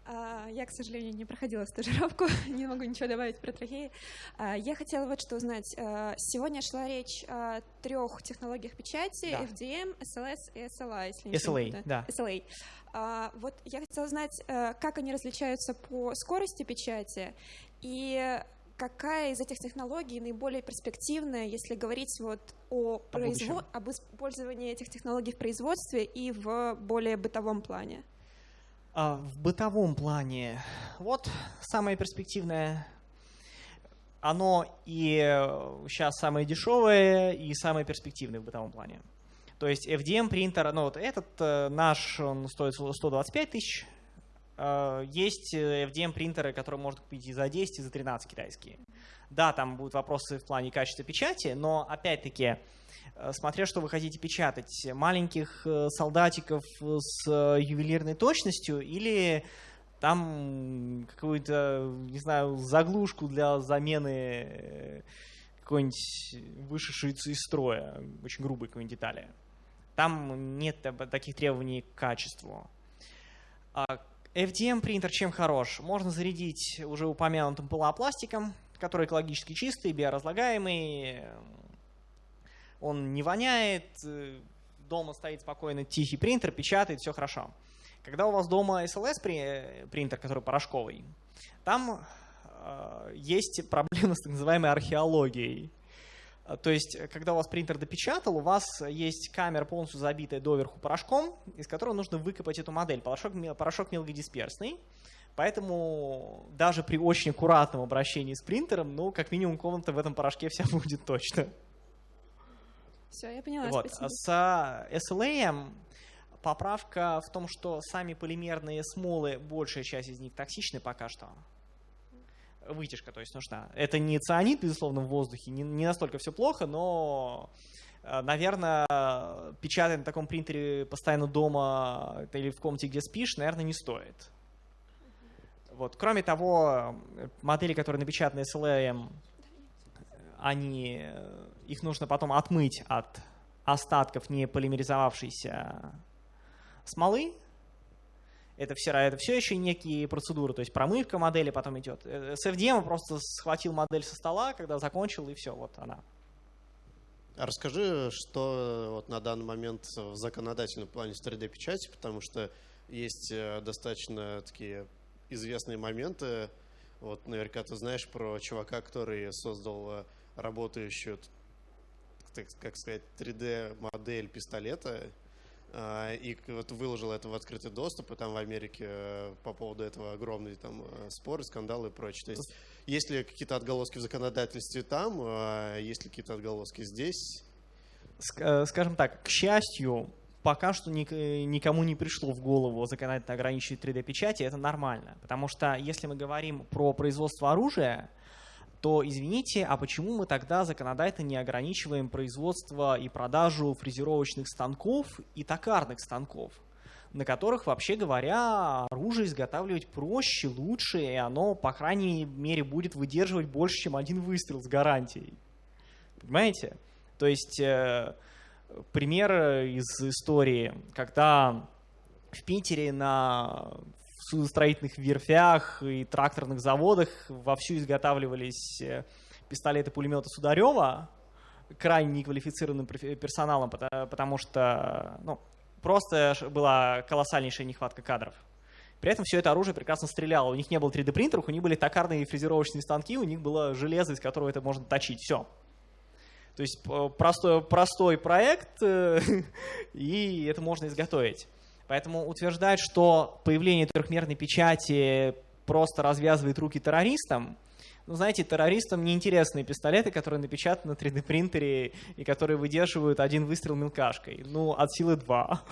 А, Я, к сожалению, не проходила стажировку, не могу ничего добавить про трахеи. А, Я хотела вот что узнать. А, Сегодня шла речь о трех технологиях печати
Да.
FDM, SLS и SLA. Если
SLA,
не путаю.
да.
SLA. Вот я хотела знать, э, как они различаются по скорости печати и какая из этих технологий наиболее перспективная, если говорить вот о
будущем.
произво- об использовании этих технологий в производстве и в более бытовом плане?
А в бытовом плане, вот самое перспективное, оно и сейчас самое дешевое, и самое перспективное в бытовом плане. То есть FDM принтер, ну вот этот э, наш, он стоит 125 тысяч. Э, Есть э, FDM принтеры, которые можно купить и за 10, и за 13 китайские. Да, там будут вопросы в плане качества печати, но опять-таки, э, смотря что вы хотите печатать, маленьких э, солдатиков с э, ювелирной точностью или там какую-то, не знаю, заглушку для замены э, какой-нибудь вышедшей из строя, очень грубой какой-нибудь детали. Там нет таких требований к качеству. А FDM принтер чем хорош? Можно зарядить уже упомянутым полуопластиком, который экологически чистый, биоразлагаемый. Он не воняет, э, дома стоит спокойно тихий принтер, печатает, все хорошо. Когда у вас дома SLS при- принтер, который порошковый, там э, есть проблема с так называемой археологией. А, То есть, э, когда у вас принтер допечатал, у вас есть камера полностью забитая доверху порошком, из которого нужно выкопать эту модель. Порошок, порошок мелкодисперсный, поэтому даже при очень аккуратном обращении с принтером, ну, как минимум, комната в этом порошке вся будет точно.
Все, я поняла,
Вот.
спасибо.
С а, SLA поправка в том, что сами полимерные смолы, большая часть из них токсичны пока что. Вытяжка, то есть нужна. Это не цианид, безусловно, в воздухе, не, не настолько все плохо, но, наверное, печатать на таком принтере постоянно дома или в комнате, где спишь, наверное, не стоит. Вот. Кроме того, модели, которые напечатаны они, э, их нужно потом отмыть от остатков не полимеризовавшейся смолы. Это все, это все еще некие процедуры, то есть промывка модели потом идет. Э, С FDM просто схватил модель со стола, когда закончил, и все, вот она.
А расскажи, что вот на данный момент в законодательном плане с 3D-печати, потому что есть э, достаточно такие известные моменты. Вот наверняка ты знаешь про чувака, который создал э, работающую, так, как сказать, 3D-модель пистолета, а, и вот выложил это в открытый доступ, и там в Америке э, по поводу этого огромные там э, споры, скандалы и прочее. То есть есть ли какие-то отголоски в законодательстве там, а есть ли какие-то отголоски здесь?
Э, Скажем так, к счастью, пока что ник- никому не пришло в голову законодательно ограничивать 3D-печати, это нормально. Потому что если мы говорим про производство оружия, то извините, а почему мы тогда законодательно не ограничиваем производство и продажу фрезеровочных станков и токарных станков, на которых, вообще говоря, оружие изготавливать проще, лучше, и оно, по крайней мере, будет выдерживать больше, чем один выстрел с гарантией. Понимаете? То есть э, пример из истории, когда в Питере на судостроительных верфях и тракторных заводах вовсю изготавливались э, пистолеты-пулеметы Сударева крайне неквалифицированным профи- персоналом, пота- потому что ну, просто была колоссальнейшая нехватка кадров. При этом все это оружие прекрасно стреляло. У них не было 3D-принтеров, у них были токарные фрезеровочные станки, у них было железо, из которого это можно точить. Все. То есть простой, простой проект, э, и это можно изготовить. Поэтому утверждать, что появление трехмерной печати просто развязывает руки террористам, ну, знаете, террористам неинтересные пистолеты, которые напечатаны на 3D-принтере и которые выдерживают один выстрел мелкашкой. Ну, от силы два.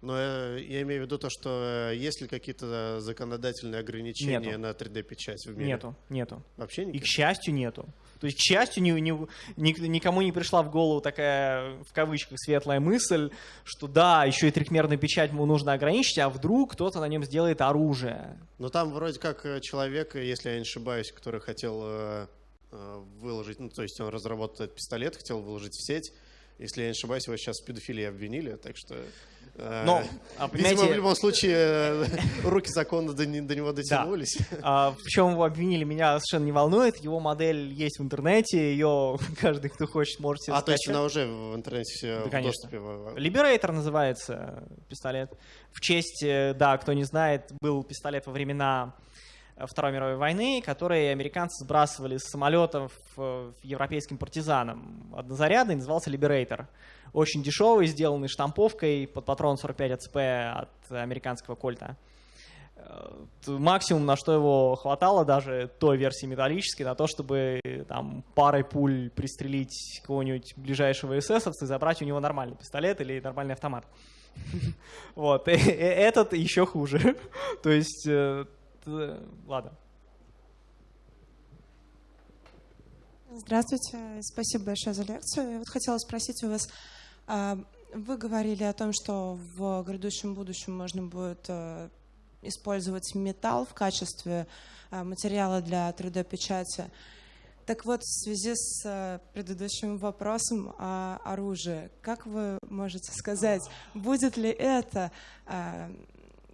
Но э, я имею в виду то, что э, есть ли какие-то законодательные ограничения
нету.
на 3D-печать в мире?
Нету, нету.
Вообще никаких?
И, к счастью, нету. То есть, к счастью, ни, ни, ни, никому не пришла в голову такая, в кавычках, светлая мысль, что да, еще и трехмерную печать ему нужно ограничить, а вдруг кто-то на нем сделает оружие.
Но там вроде как э, человек, если я не ошибаюсь, который хотел э, выложить, ну, то есть он разработал этот пистолет, хотел выложить в сеть, если я не ошибаюсь, его сейчас в педофилии обвинили, так что...
Но,
а, Видимо, в любом случае, э, руки закона до, до него дотянулись.
Да. А, в чем его обвинили, меня совершенно не волнует. Его модель есть в интернете, ее каждый, кто хочет, может себе
А, скачать. то есть она уже в интернете все
да,
в
конечно.
доступе?
Liberator называется пистолет. В честь, э, да, кто не знает, был пистолет во времена Второй мировой войны, которые американцы сбрасывали с самолетов европейским партизанам. Однозарядный назывался Liberator. Очень дешевый, сделанный штамповкой под патрон 45 АЦП от американского кольта. Максимум, на что его хватало, даже той версии металлической, на то, чтобы там парой пуль пристрелить кого-нибудь ближайшего эсэсовца и забрать у него нормальный пистолет или нормальный автомат. Вот. Этот еще хуже. То есть ладно.
Здравствуйте, спасибо большое за лекцию. Я вот хотела спросить у вас, вы говорили о том, что в грядущем будущем можно будет э, использовать металл в качестве э, материала для 3D-печати. Так вот, в связи с э, предыдущим вопросом о оружии, как вы можете сказать, будет ли это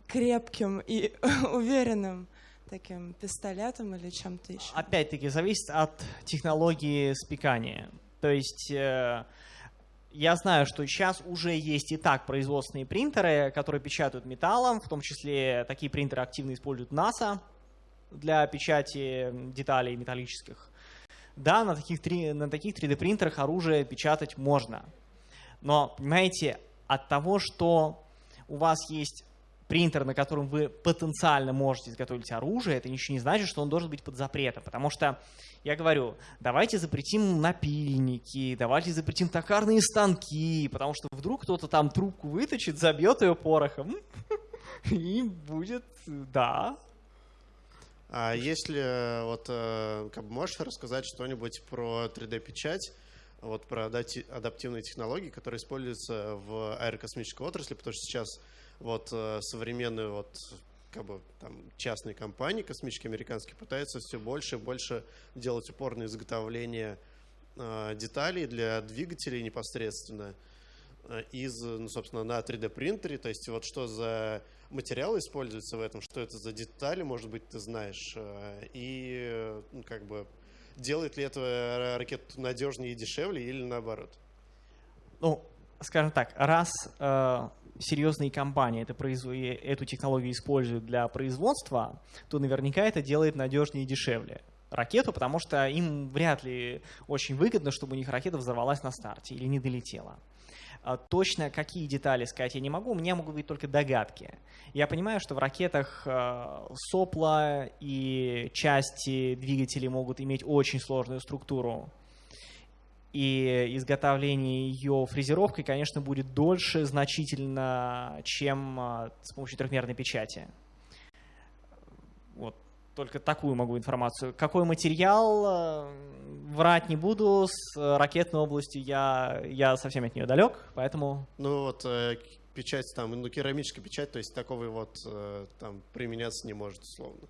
крепким и уверенным таким пистолетом или чем-то еще?
Опять-таки, зависит от технологии спекания. То есть я знаю, что сейчас уже есть и так производственные принтеры, которые печатают металлом, в том числе такие принтеры активно используют НАСА для печати деталей металлических. Да, на таких, на таких 3D-принтерах оружие печатать можно. Но, понимаете, от того, что у вас есть принтер, на котором вы потенциально можете изготовить оружие, это ничего не значит, что он должен быть под запретом. Потому что, я говорю, давайте запретим напильники, давайте запретим токарные станки, потому что вдруг кто-то там трубку выточит, забьет ее порохом, и будет, да.
А если, вот, э, как бы можешь рассказать что-нибудь про 3D-печать, вот про адаптивные технологии, которые используются в аэрокосмической отрасли, потому что сейчас вот э, современные вот как бы там частные компании космические американские пытаются все больше и больше делать упор на изготовление э, деталей для двигателей непосредственно э, из, ну, собственно, на 3D принтере. То есть вот что за материалы используются в этом, что это за детали, может быть, ты знаешь, э, и ну, как бы делает ли это ракету надежнее и дешевле или наоборот?
Ну, скажем так, раз э, серьезные компании это произв... эту технологию используют для производства, то наверняка это делает надежнее и дешевле ракету, потому что им вряд ли очень выгодно, чтобы у них ракета взорвалась на старте или не долетела. А точно какие детали сказать я не могу, у меня могут быть только догадки. Я понимаю, что в ракетах э, сопла и части двигателей могут иметь очень сложную структуру и изготовление ее фрезеровкой, конечно, будет дольше значительно, чем а, с помощью трехмерной печати. Вот только такую могу информацию. Какой материал, а, врать не буду, с ракетной областью я, я совсем от нее далек, поэтому...
Ну вот э, печать там, ну керамическая печать, то есть такого вот э, там применяться не может условно.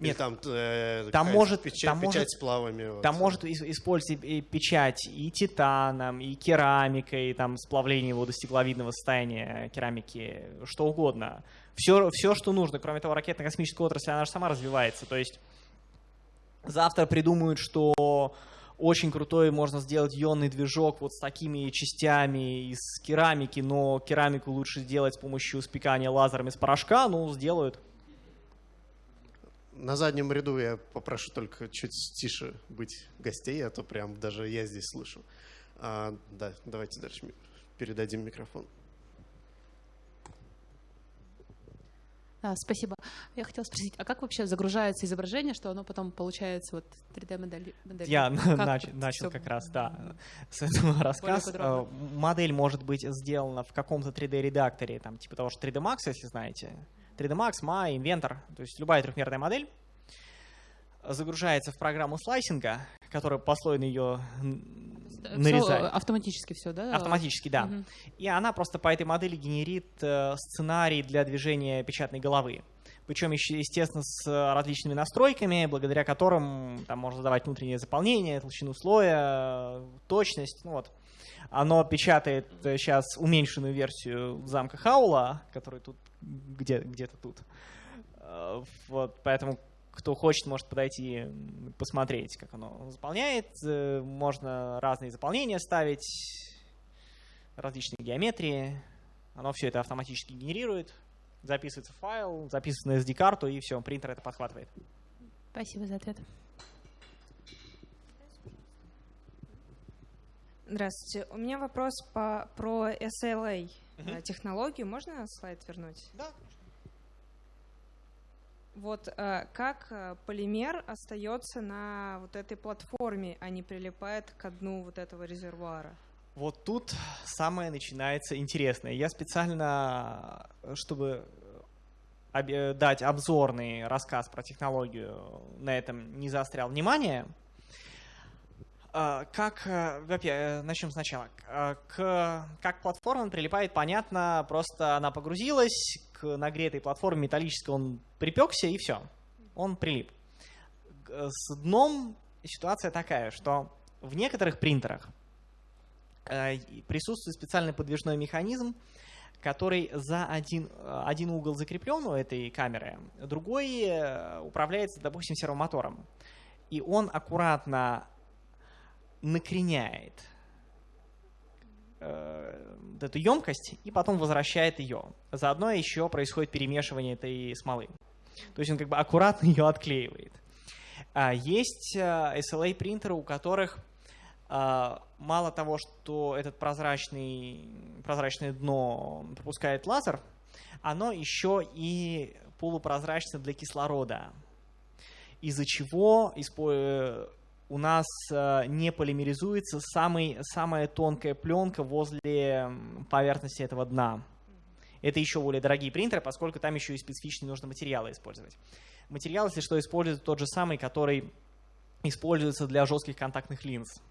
Нет,
там, э,
там может,
печать,
там
печать
может,
с плавами. Вот.
Там может использовать и печать и титаном, и керамикой, там сплавление его до стекловидного состояния керамики, что угодно. Все, все, что нужно. Кроме того, ракетно-космическая отрасль, она же сама развивается. То есть завтра придумают, что очень крутой можно сделать ионный движок вот с такими частями из керамики, но керамику лучше сделать с помощью спекания лазером из порошка, ну, сделают.
На заднем ряду я попрошу только чуть тише быть гостей, а то прям даже я здесь слышу. А, да, давайте дальше передадим микрофон.
А, спасибо. Я хотела спросить, а как вообще загружается изображение, что оно потом получается вот 3D-модель?
Я начал, начал как раз, да, с этого рассказ. Э, модель может быть сделана в каком-то 3D-редакторе, там, типа того, что 3D Max, если знаете. 3D Max, Maya, Inventor, то есть любая трехмерная модель загружается в программу слайсинга, которая послойно ее нарезает.
Все, автоматически все, да?
Автоматически, да. Угу. И она просто по этой модели генерит э, сценарий для движения печатной головы. Причем, еще, естественно, с различными настройками, благодаря которым там можно задавать внутреннее заполнение, толщину слоя, точность. Ну, вот. Оно печатает сейчас уменьшенную версию замка Хаула, который тут где, где-то тут. Э, вот, поэтому кто хочет, может подойти посмотреть, как оно заполняет. Можно разные заполнения ставить, различные геометрии. Оно все это автоматически генерирует, записывается в файл, записывается на SD-карту, и все, принтер это подхватывает.
Спасибо за ответ.
Здравствуйте. У меня вопрос по, про SLA угу. технологию. Можно слайд вернуть?
Да.
Вот э, как э, полимер остается на вот этой платформе, а не прилипает к дну вот этого резервуара?
Вот тут самое начинается интересное. Я специально, чтобы дать обзорный рассказ про технологию, на этом не заострял внимание. Как, во-первых, начнем сначала. К, как платформа прилипает, понятно, просто она погрузилась, к нагретой платформе металлической он припекся и все, он прилип. С дном ситуация такая, что в некоторых принтерах э, присутствует специальный подвижной механизм, который за один, один угол закреплен у этой камеры, другой э, управляется, допустим, сервомотором. И он аккуратно накреняет э, эту емкость и потом возвращает ее. Заодно еще происходит перемешивание этой смолы. То есть он как бы аккуратно ее отклеивает. А есть SLA принтеры, у которых а, мало того, что этот прозрачный, прозрачное дно пропускает лазер, оно еще и полупрозрачно для кислорода, из-за чего у нас э, не полимеризуется самый, самая тонкая пленка возле поверхности этого дна. Это еще более дорогие принтеры, поскольку там еще и специфичные нужно материалы использовать. Материал, если что, используется тот же самый, который используется для жестких контактных линз,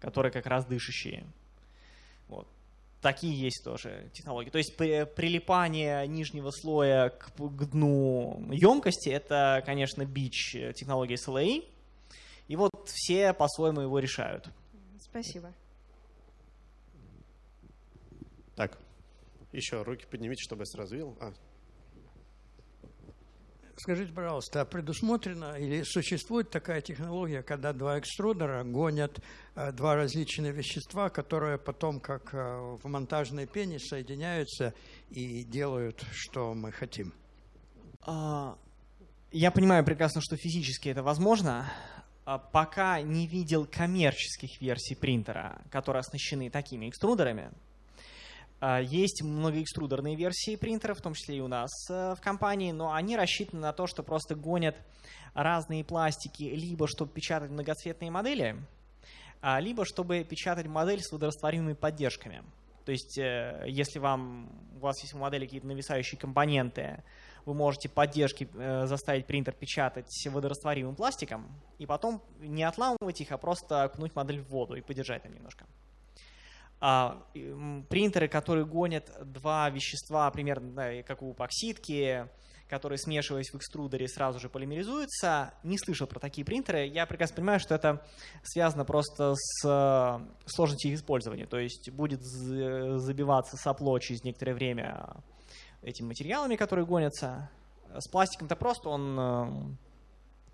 которые как раз дышащие. Вот. Такие есть тоже технологии. То есть прилипание нижнего слоя к, к дну емкости – это, конечно, бич технологии SLA, вот все по-своему его решают.
Спасибо.
Так, еще руки поднимите, чтобы я сразу видел. А.
Скажите, пожалуйста, а предусмотрена или существует такая технология, когда два экструдера гонят э, два различные вещества, которые потом, как э, в монтажной пене, соединяются и делают, что мы хотим?
А, я понимаю прекрасно, что физически это возможно. А, пока не видел коммерческих версий принтера, которые оснащены такими экструдерами. А, есть многоэкструдерные версии принтера, в том числе и у нас э, в компании, но они рассчитаны на то, что просто гонят разные пластики, либо чтобы печатать многоцветные модели, а, либо чтобы печатать модель с водорастворимыми поддержками. То есть, э, если вам, у вас есть модели какие-то нависающие компоненты, вы можете поддержки э, заставить принтер печатать водорастворимым пластиком, и потом не отламывать их, а просто окунуть модель в воду и подержать там немножко. А, принтеры, которые гонят два вещества, примерно да, как у эпоксидки, которые, смешиваясь в экструдере, сразу же полимеризуются. Не слышал про такие принтеры. Я прекрасно понимаю, что это связано просто с э, сложностью их использования. То есть будет забиваться сопло через некоторое время этими материалами, которые гонятся. С пластиком-то просто он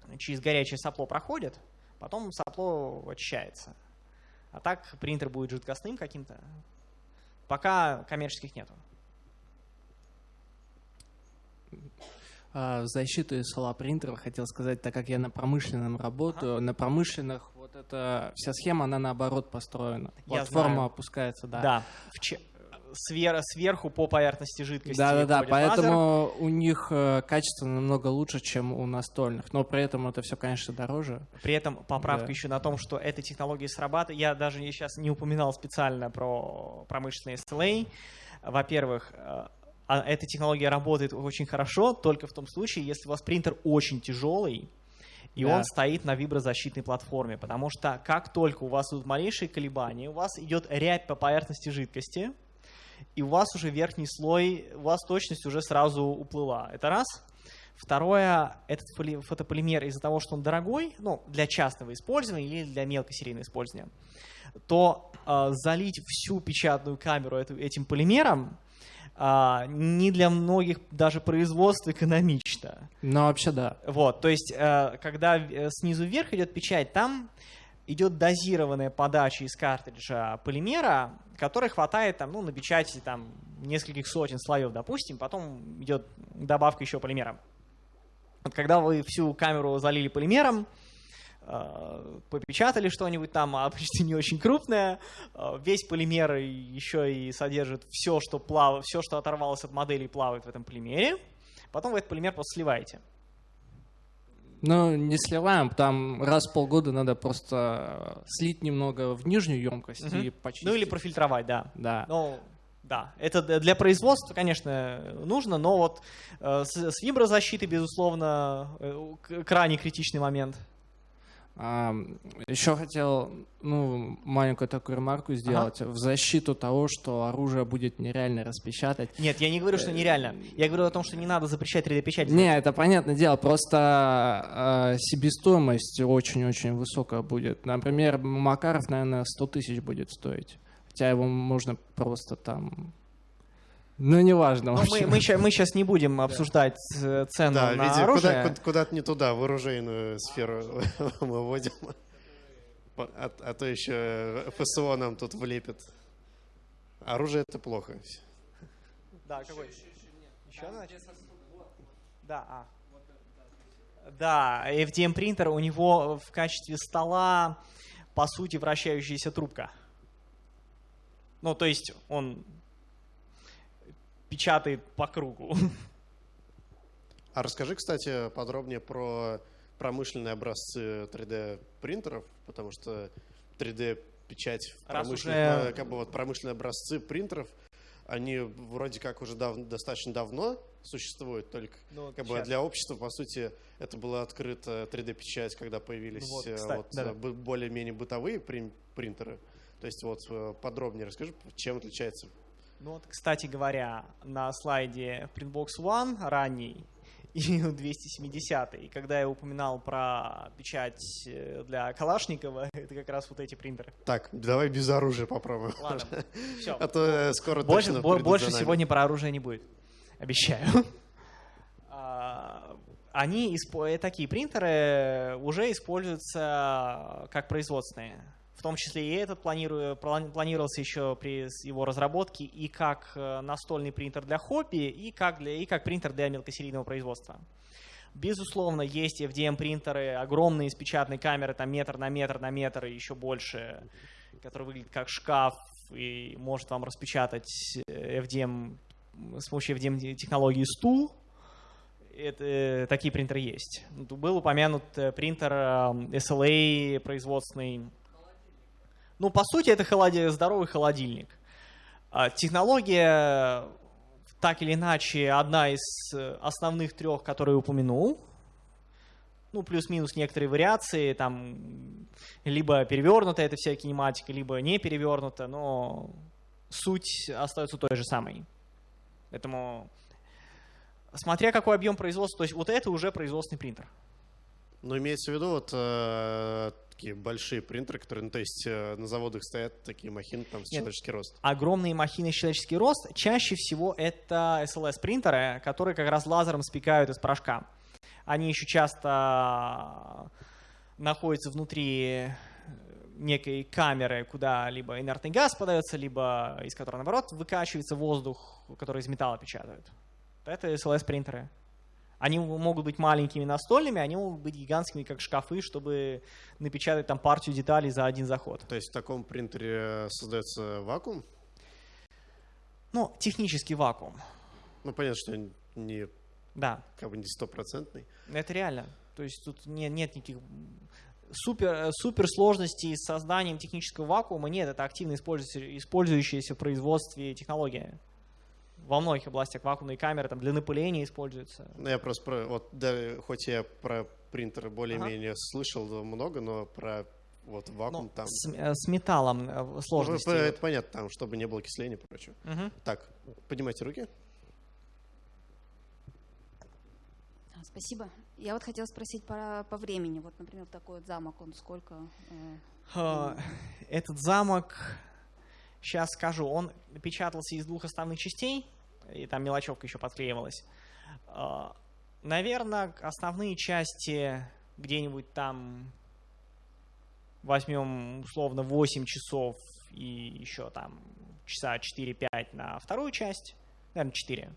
э, через горячее сопло проходит, потом сопло очищается. А так принтер будет жидкостным каким-то. Пока коммерческих нету.
А, В защиту SLA принтера хотел сказать, так как я на промышленном работаю, на промышленных вот эта вся схема, она наоборот построена.
Я
Платформа
знаю.
опускается, да.
Да. В свер- сверху по поверхности жидкости.
Да, да, да,
ходит лазер.
поэтому у них э, качество намного лучше, чем у настольных. Но при этом это все, конечно, дороже.
При этом поправка
Да.
еще на том, что эта технология срабатывает. Я даже сейчас не упоминал специально про промышленные SLA. Во-первых, э, а эта технология работает очень хорошо только в том случае, если у вас принтер очень тяжелый, и
Да.
он стоит на виброзащитной платформе, потому что как только у вас идут малейшие колебания, у вас идет рябь по поверхности жидкости, и у вас уже верхний слой, у вас точность уже сразу уплыла. Это раз. Второе, этот поли- фотополимер из-за того, что он дорогой, ну, для частного использования или для мелкосерийного использования, то э, залить всю печатную камеру эту- этим полимером а, не для многих даже производств экономично.
Но вообще да.
Вот, то есть, э, когда э, снизу вверх идет печать, там идет дозированная подача из картриджа полимера, которой хватает там, ну, на печати там, нескольких сотен слоев, допустим, потом идет добавка еще полимера. Вот когда вы всю камеру залили полимером, э, попечатали что-нибудь там, а обычно не очень крупное, э, весь полимер еще и содержит все, что, плав... все, что оторвалось от модели, плавает в этом полимере. Потом вы этот полимер просто сливаете.
Ну, не сливаем, там раз в полгода надо просто слить немного в нижнюю емкость
Мгм.
и почистить.
Ну или профильтровать, да.
Да.
Ну, да, это для производства, конечно, нужно, но вот э, с, с виброзащитой, безусловно, э, крайне критичный момент.
Еще хотел ну, маленькую такую ремарку сделать в защиту того, что оружие будет нереально распечатать.
Нет, я не говорю, что нереально. Я говорю о том, что не надо запрещать 3D-печать.
Не, это понятное дело, просто э, себестоимость очень-очень высокая будет. Например, Макаров, наверное, 100 тысяч будет стоить. Хотя его можно просто там... Ну, неважно.
Но
в
мы, мы, ща- мы сейчас не будем обсуждать э, цену
Да,
на
видимо,
оружие.
куда- куда- куда-то не туда, в оружейную сферу мы вводим. А, а то еще ФСО нам тут влепит. Оружие это плохо.
Да, какой? Еще значит? Да, а. Да, FDM принтер, у него в качестве стола, по сути, вращающаяся трубка. Ну, то есть он печатает по кругу.
А расскажи, кстати, подробнее про промышленные образцы 3D принтеров, потому что 3D печать в
Раз
промышленных,
уже-
э, как бы вот промышленные образцы принтеров, они вроде как уже дав- достаточно давно существуют, только
Ну
как бы для общества, по сути, это была открыта 3D-печать, когда появились
Ну вот,
э,
кстати,
вот,
да-да.
э, более-менее бытовые прин- принтеры. То есть вот подробнее расскажи, чем отличается
Ну вот, кстати говоря, на слайде Printbox One ранний и 270 и когда я упоминал про печать э, для Калашникова, это как раз вот эти принтеры.
Так, давай без оружия попробуем.
Ладно, все.
А то э, скоро
больше,
точно
больше сегодня про оружие не будет. Обещаю. А, Они, э, такие принтеры уже используются как производственные. В том числе и этот планировался еще при его разработке и как э, настольный принтер для хобби, и как, для, и как принтер для мелкосерийного производства. Безусловно, есть FDM-принтеры, огромные с печатной камеры, там метр на метр на метр и еще больше, который выглядит как шкаф и может вам распечатать э, FDM с помощью FDM-технологии стул. Это, э, такие принтеры есть. Был упомянут принтер э, SLA производственный. Ну, по сути, это холоди- здоровый холодильник. А Технология, так или иначе, одна из э, основных трех, которые упомянул. Ну, плюс-минус некоторые вариации, там, либо перевернута эта вся кинематика, либо не перевернута, но суть остается той же самой. Поэтому, смотря какой объем производства, то есть вот это уже производственный принтер.
Но имеется в виду вот э, такие большие принтеры, которые, ну, то есть э, на заводах стоят такие махины там с
Нет.
человеческий рост.
Огромные махины человеческий рост, чаще всего это SLS-принтеры, которые как раз лазером спекают из порошка. Они еще часто находятся внутри некой камеры, куда либо инертный газ подается, либо из которой, наоборот, выкачивается воздух, который из металла печатают. Это SLS-принтеры. Они могут быть маленькими настольными, они могут быть гигантскими, как шкафы, чтобы напечатать там партию деталей за один заход.
То есть в таком принтере создается вакуум?
Ну, технический вакуум.
Ну, понятно, что не,
да.
как бы не стопроцентный.
Это реально. То есть тут нет, нет никаких супер, супер сложностей с созданием технического вакуума. Нет, это активно использующаяся в производстве технология во многих областях вакуумные камеры там, для напыления используются.
Ну, я просто про, вот, да, хоть я про принтеры более-менее ага. слышал много, но про вот вакуум ну, там.
С, э, с металлом э, сложности. Ну,
это понятно, там, чтобы не было окисления и прочего.
Угу.
Так, поднимайте руки.
А, спасибо. Я вот хотела спросить по, по времени. Вот, например, такой вот замок, он сколько?
Э, Этот замок, сейчас скажу, он печатался из двух основных частей и там мелочевка еще подклеивалась. А, Наверное, основные части где-нибудь там возьмем условно 8 часов и еще там часа 4-5 на вторую часть, наверное, 4.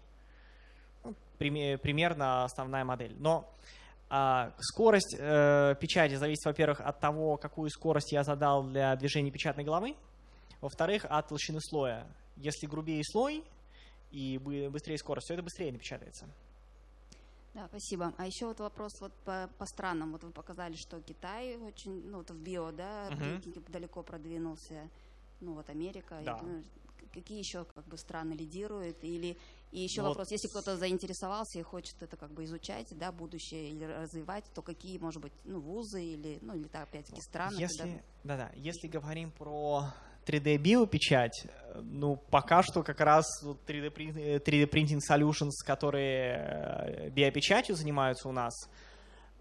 Ну, примерно основная модель. Но а, скорость э, печати зависит, во-первых, от того, какую скорость я задал для движения печатной головы, во-вторых, от толщины слоя. Если грубее слой, и быстрее скорость, все это быстрее напечатается.
Да, спасибо. А еще вот вопрос вот по, по странам. Вот вы показали, что Китай очень, ну, вот в био, да, uh-huh. далеко продвинулся. Ну, вот Америка.
Да.
И, ну, какие еще как бы страны лидируют? Или и еще вот. вопрос, если кто-то заинтересовался и хочет это как бы изучать, да, будущее или развивать, то какие, может быть, ну, вузы или, ну, или так, опять-таки, страны?
Если, да-да, если говорим про 3D биопечать, ну, пока что как раз 3D, 3D Printing Solutions, которые э, биопечатью занимаются у нас,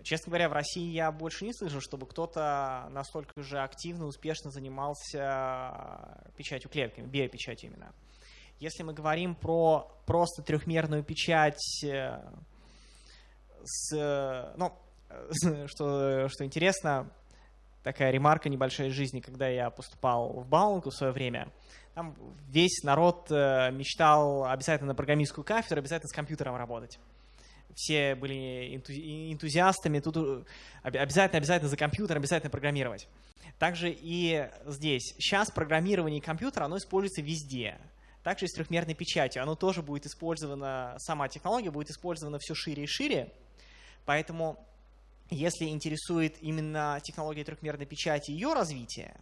честно говоря, в России я больше не слышу, чтобы кто-то настолько же активно, успешно занимался печатью клетками, биопечатью именно. Если мы говорим про просто трехмерную печать э, с, ну, что, что интересно, такая ремарка небольшая из жизни, когда я поступал в Баунку в свое время. Там весь народ э, мечтал обязательно на программистскую кафедру, обязательно с компьютером работать. Все были энтузиастами, тут обязательно, обязательно за компьютер, обязательно программировать. Также и здесь. Сейчас программирование компьютера, оно используется везде. Также и с трехмерной печатью. Оно тоже будет использовано, сама технология будет использована все шире и шире. Поэтому если интересует именно технология трехмерной печати и ее развитие,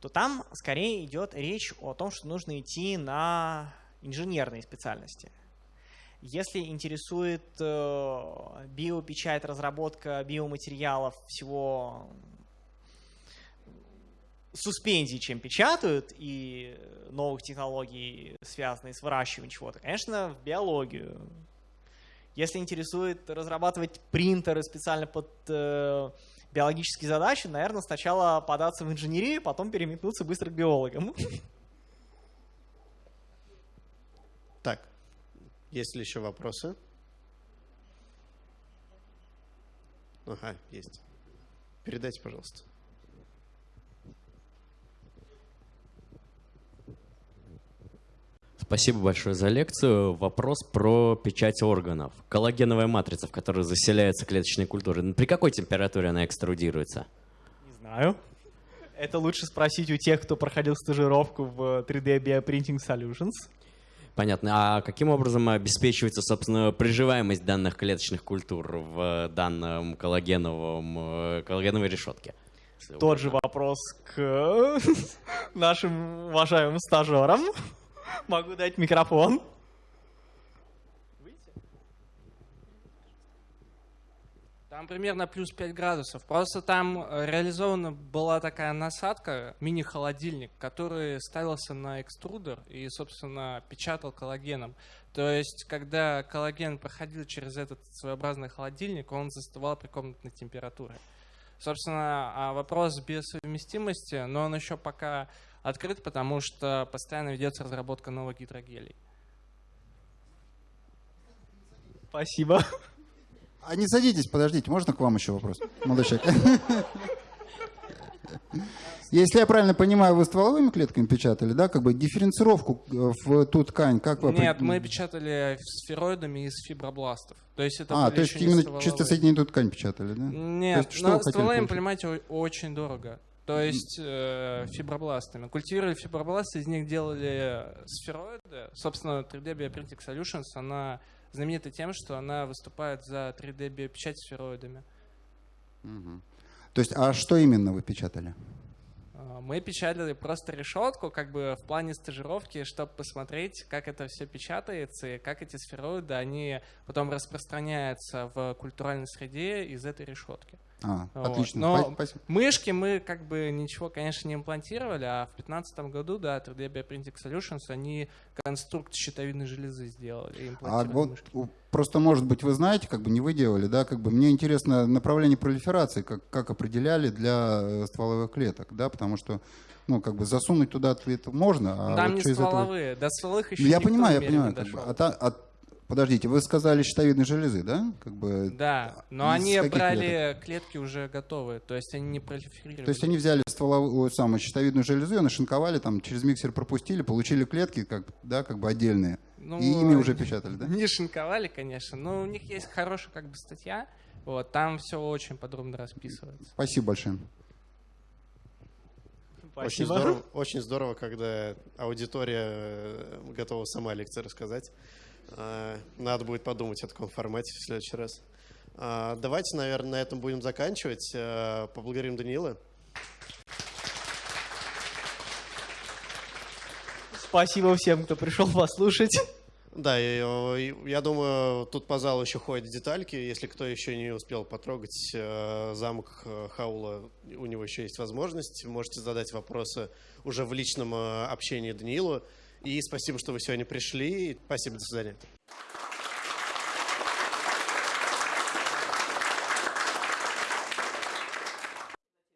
то там скорее идет речь о том, что нужно идти на инженерные специальности. Если интересует э, биопечать, разработка биоматериалов, всего суспензий, чем печатают, и новых технологий, связанных с выращиванием чего-то, конечно, в биологию, если интересует разрабатывать принтеры специально под э, биологические задачи, наверное, сначала податься в инженерию, потом переметнуться быстро к биологам.
Так, есть ли еще вопросы? Ага, есть. Передайте, пожалуйста.
Спасибо большое за лекцию. Вопрос про печать органов. Коллагеновая матрица, в которой заселяется клеточная культура. При какой температуре она экструдируется?
Не знаю. Это лучше спросить у тех, кто проходил стажировку в 3D Bioprinting Solutions.
Понятно. А каким образом обеспечивается, собственно, приживаемость данных клеточных культур в данном коллагеновом, коллагеновой решетке?
Тот же вопрос к нашим уважаемым стажерам. Могу дать микрофон.
Там примерно плюс 5 градусов. Просто там э, реализована была такая насадка, мини-холодильник, который ставился на экструдер и, собственно, печатал коллагеном. То есть, когда коллаген проходил через этот своеобразный холодильник, он застывал при комнатной температуре. Собственно, а вопрос без совместимости, но он еще пока открыт, потому что постоянно ведется разработка новых гидрогелей.
Спасибо.
А не садитесь, подождите, можно к вам еще вопрос? Молодой человек. Если я правильно понимаю, вы стволовыми клетками печатали, да? Как бы дифференцировку э, в ту ткань, как вы...
Нет, мы печатали сфероидами из фибробластов. То есть это
А, то есть именно
стволовые.
чисто соединительную ткань печатали, да? То
Нет,
есть что
но стволами,
получить?
понимаете, очень дорого. То есть э, фибробластами. Культивировали фибробласты, из них делали сфероиды. Собственно, 3D Bioprinting Solutions, она знаменита тем, что она выступает за 3D биопечать сфероидами.
Мгм. То есть, а что именно вы печатали?
А, Мы печатали просто решетку, как бы в плане стажировки, чтобы посмотреть, как это все печатается и как эти сфероиды, они потом распространяются в культуральной среде из этой решетки.
А,
Вот.
отлично.
Но
Спа- спасибо.
мышки мы как бы ничего, конечно, не имплантировали, а в 2015 году, да, 3D Bioprinting Solutions, они конструкт щитовидной железы сделали
А вот
мышки.
просто, может быть, вы знаете, как бы не вы делали, да, как бы мне интересно направление пролиферации, как, как определяли для э, стволовых клеток, да, потому что, ну, как бы засунуть туда ответ можно, а
Там
вот
не
из этого-
стволовые, до стволовых еще
Ну, я
никто
понимаю, я понимаю,
не
как бы, а та- а- подождите, вы сказали щитовидной железы, да, как бы,
Да, но они брали клетки уже готовые, то есть они не пролиферировали.
то есть они взяли стволовую, самую щитовидную железу, ее нашинковали, там, через миксер пропустили, получили клетки, как, да, как бы отдельные,
Ну,
и ими уже печатали, да?
Не шинковали, конечно, но у них есть хорошая как бы статья, вот, там все очень подробно расписывается.
Спасибо большое.
Очень
Спасибо.
здорово, очень здорово, когда аудитория э, готова сама лекции рассказать. А, Надо будет подумать о таком формате в следующий раз. А, Давайте, наверное, на этом будем заканчивать. А, Поблагодарим Даниила.
Спасибо всем, кто пришел послушать.
Да, э, и я думаю, тут по залу еще ходят детальки. Если кто еще не успел потрогать э, замок э, Хаула, у него еще есть возможность. Можете задать вопросы уже в личном э, общении Даниилу. И спасибо, что вы сегодня пришли. Спасибо, до свидания.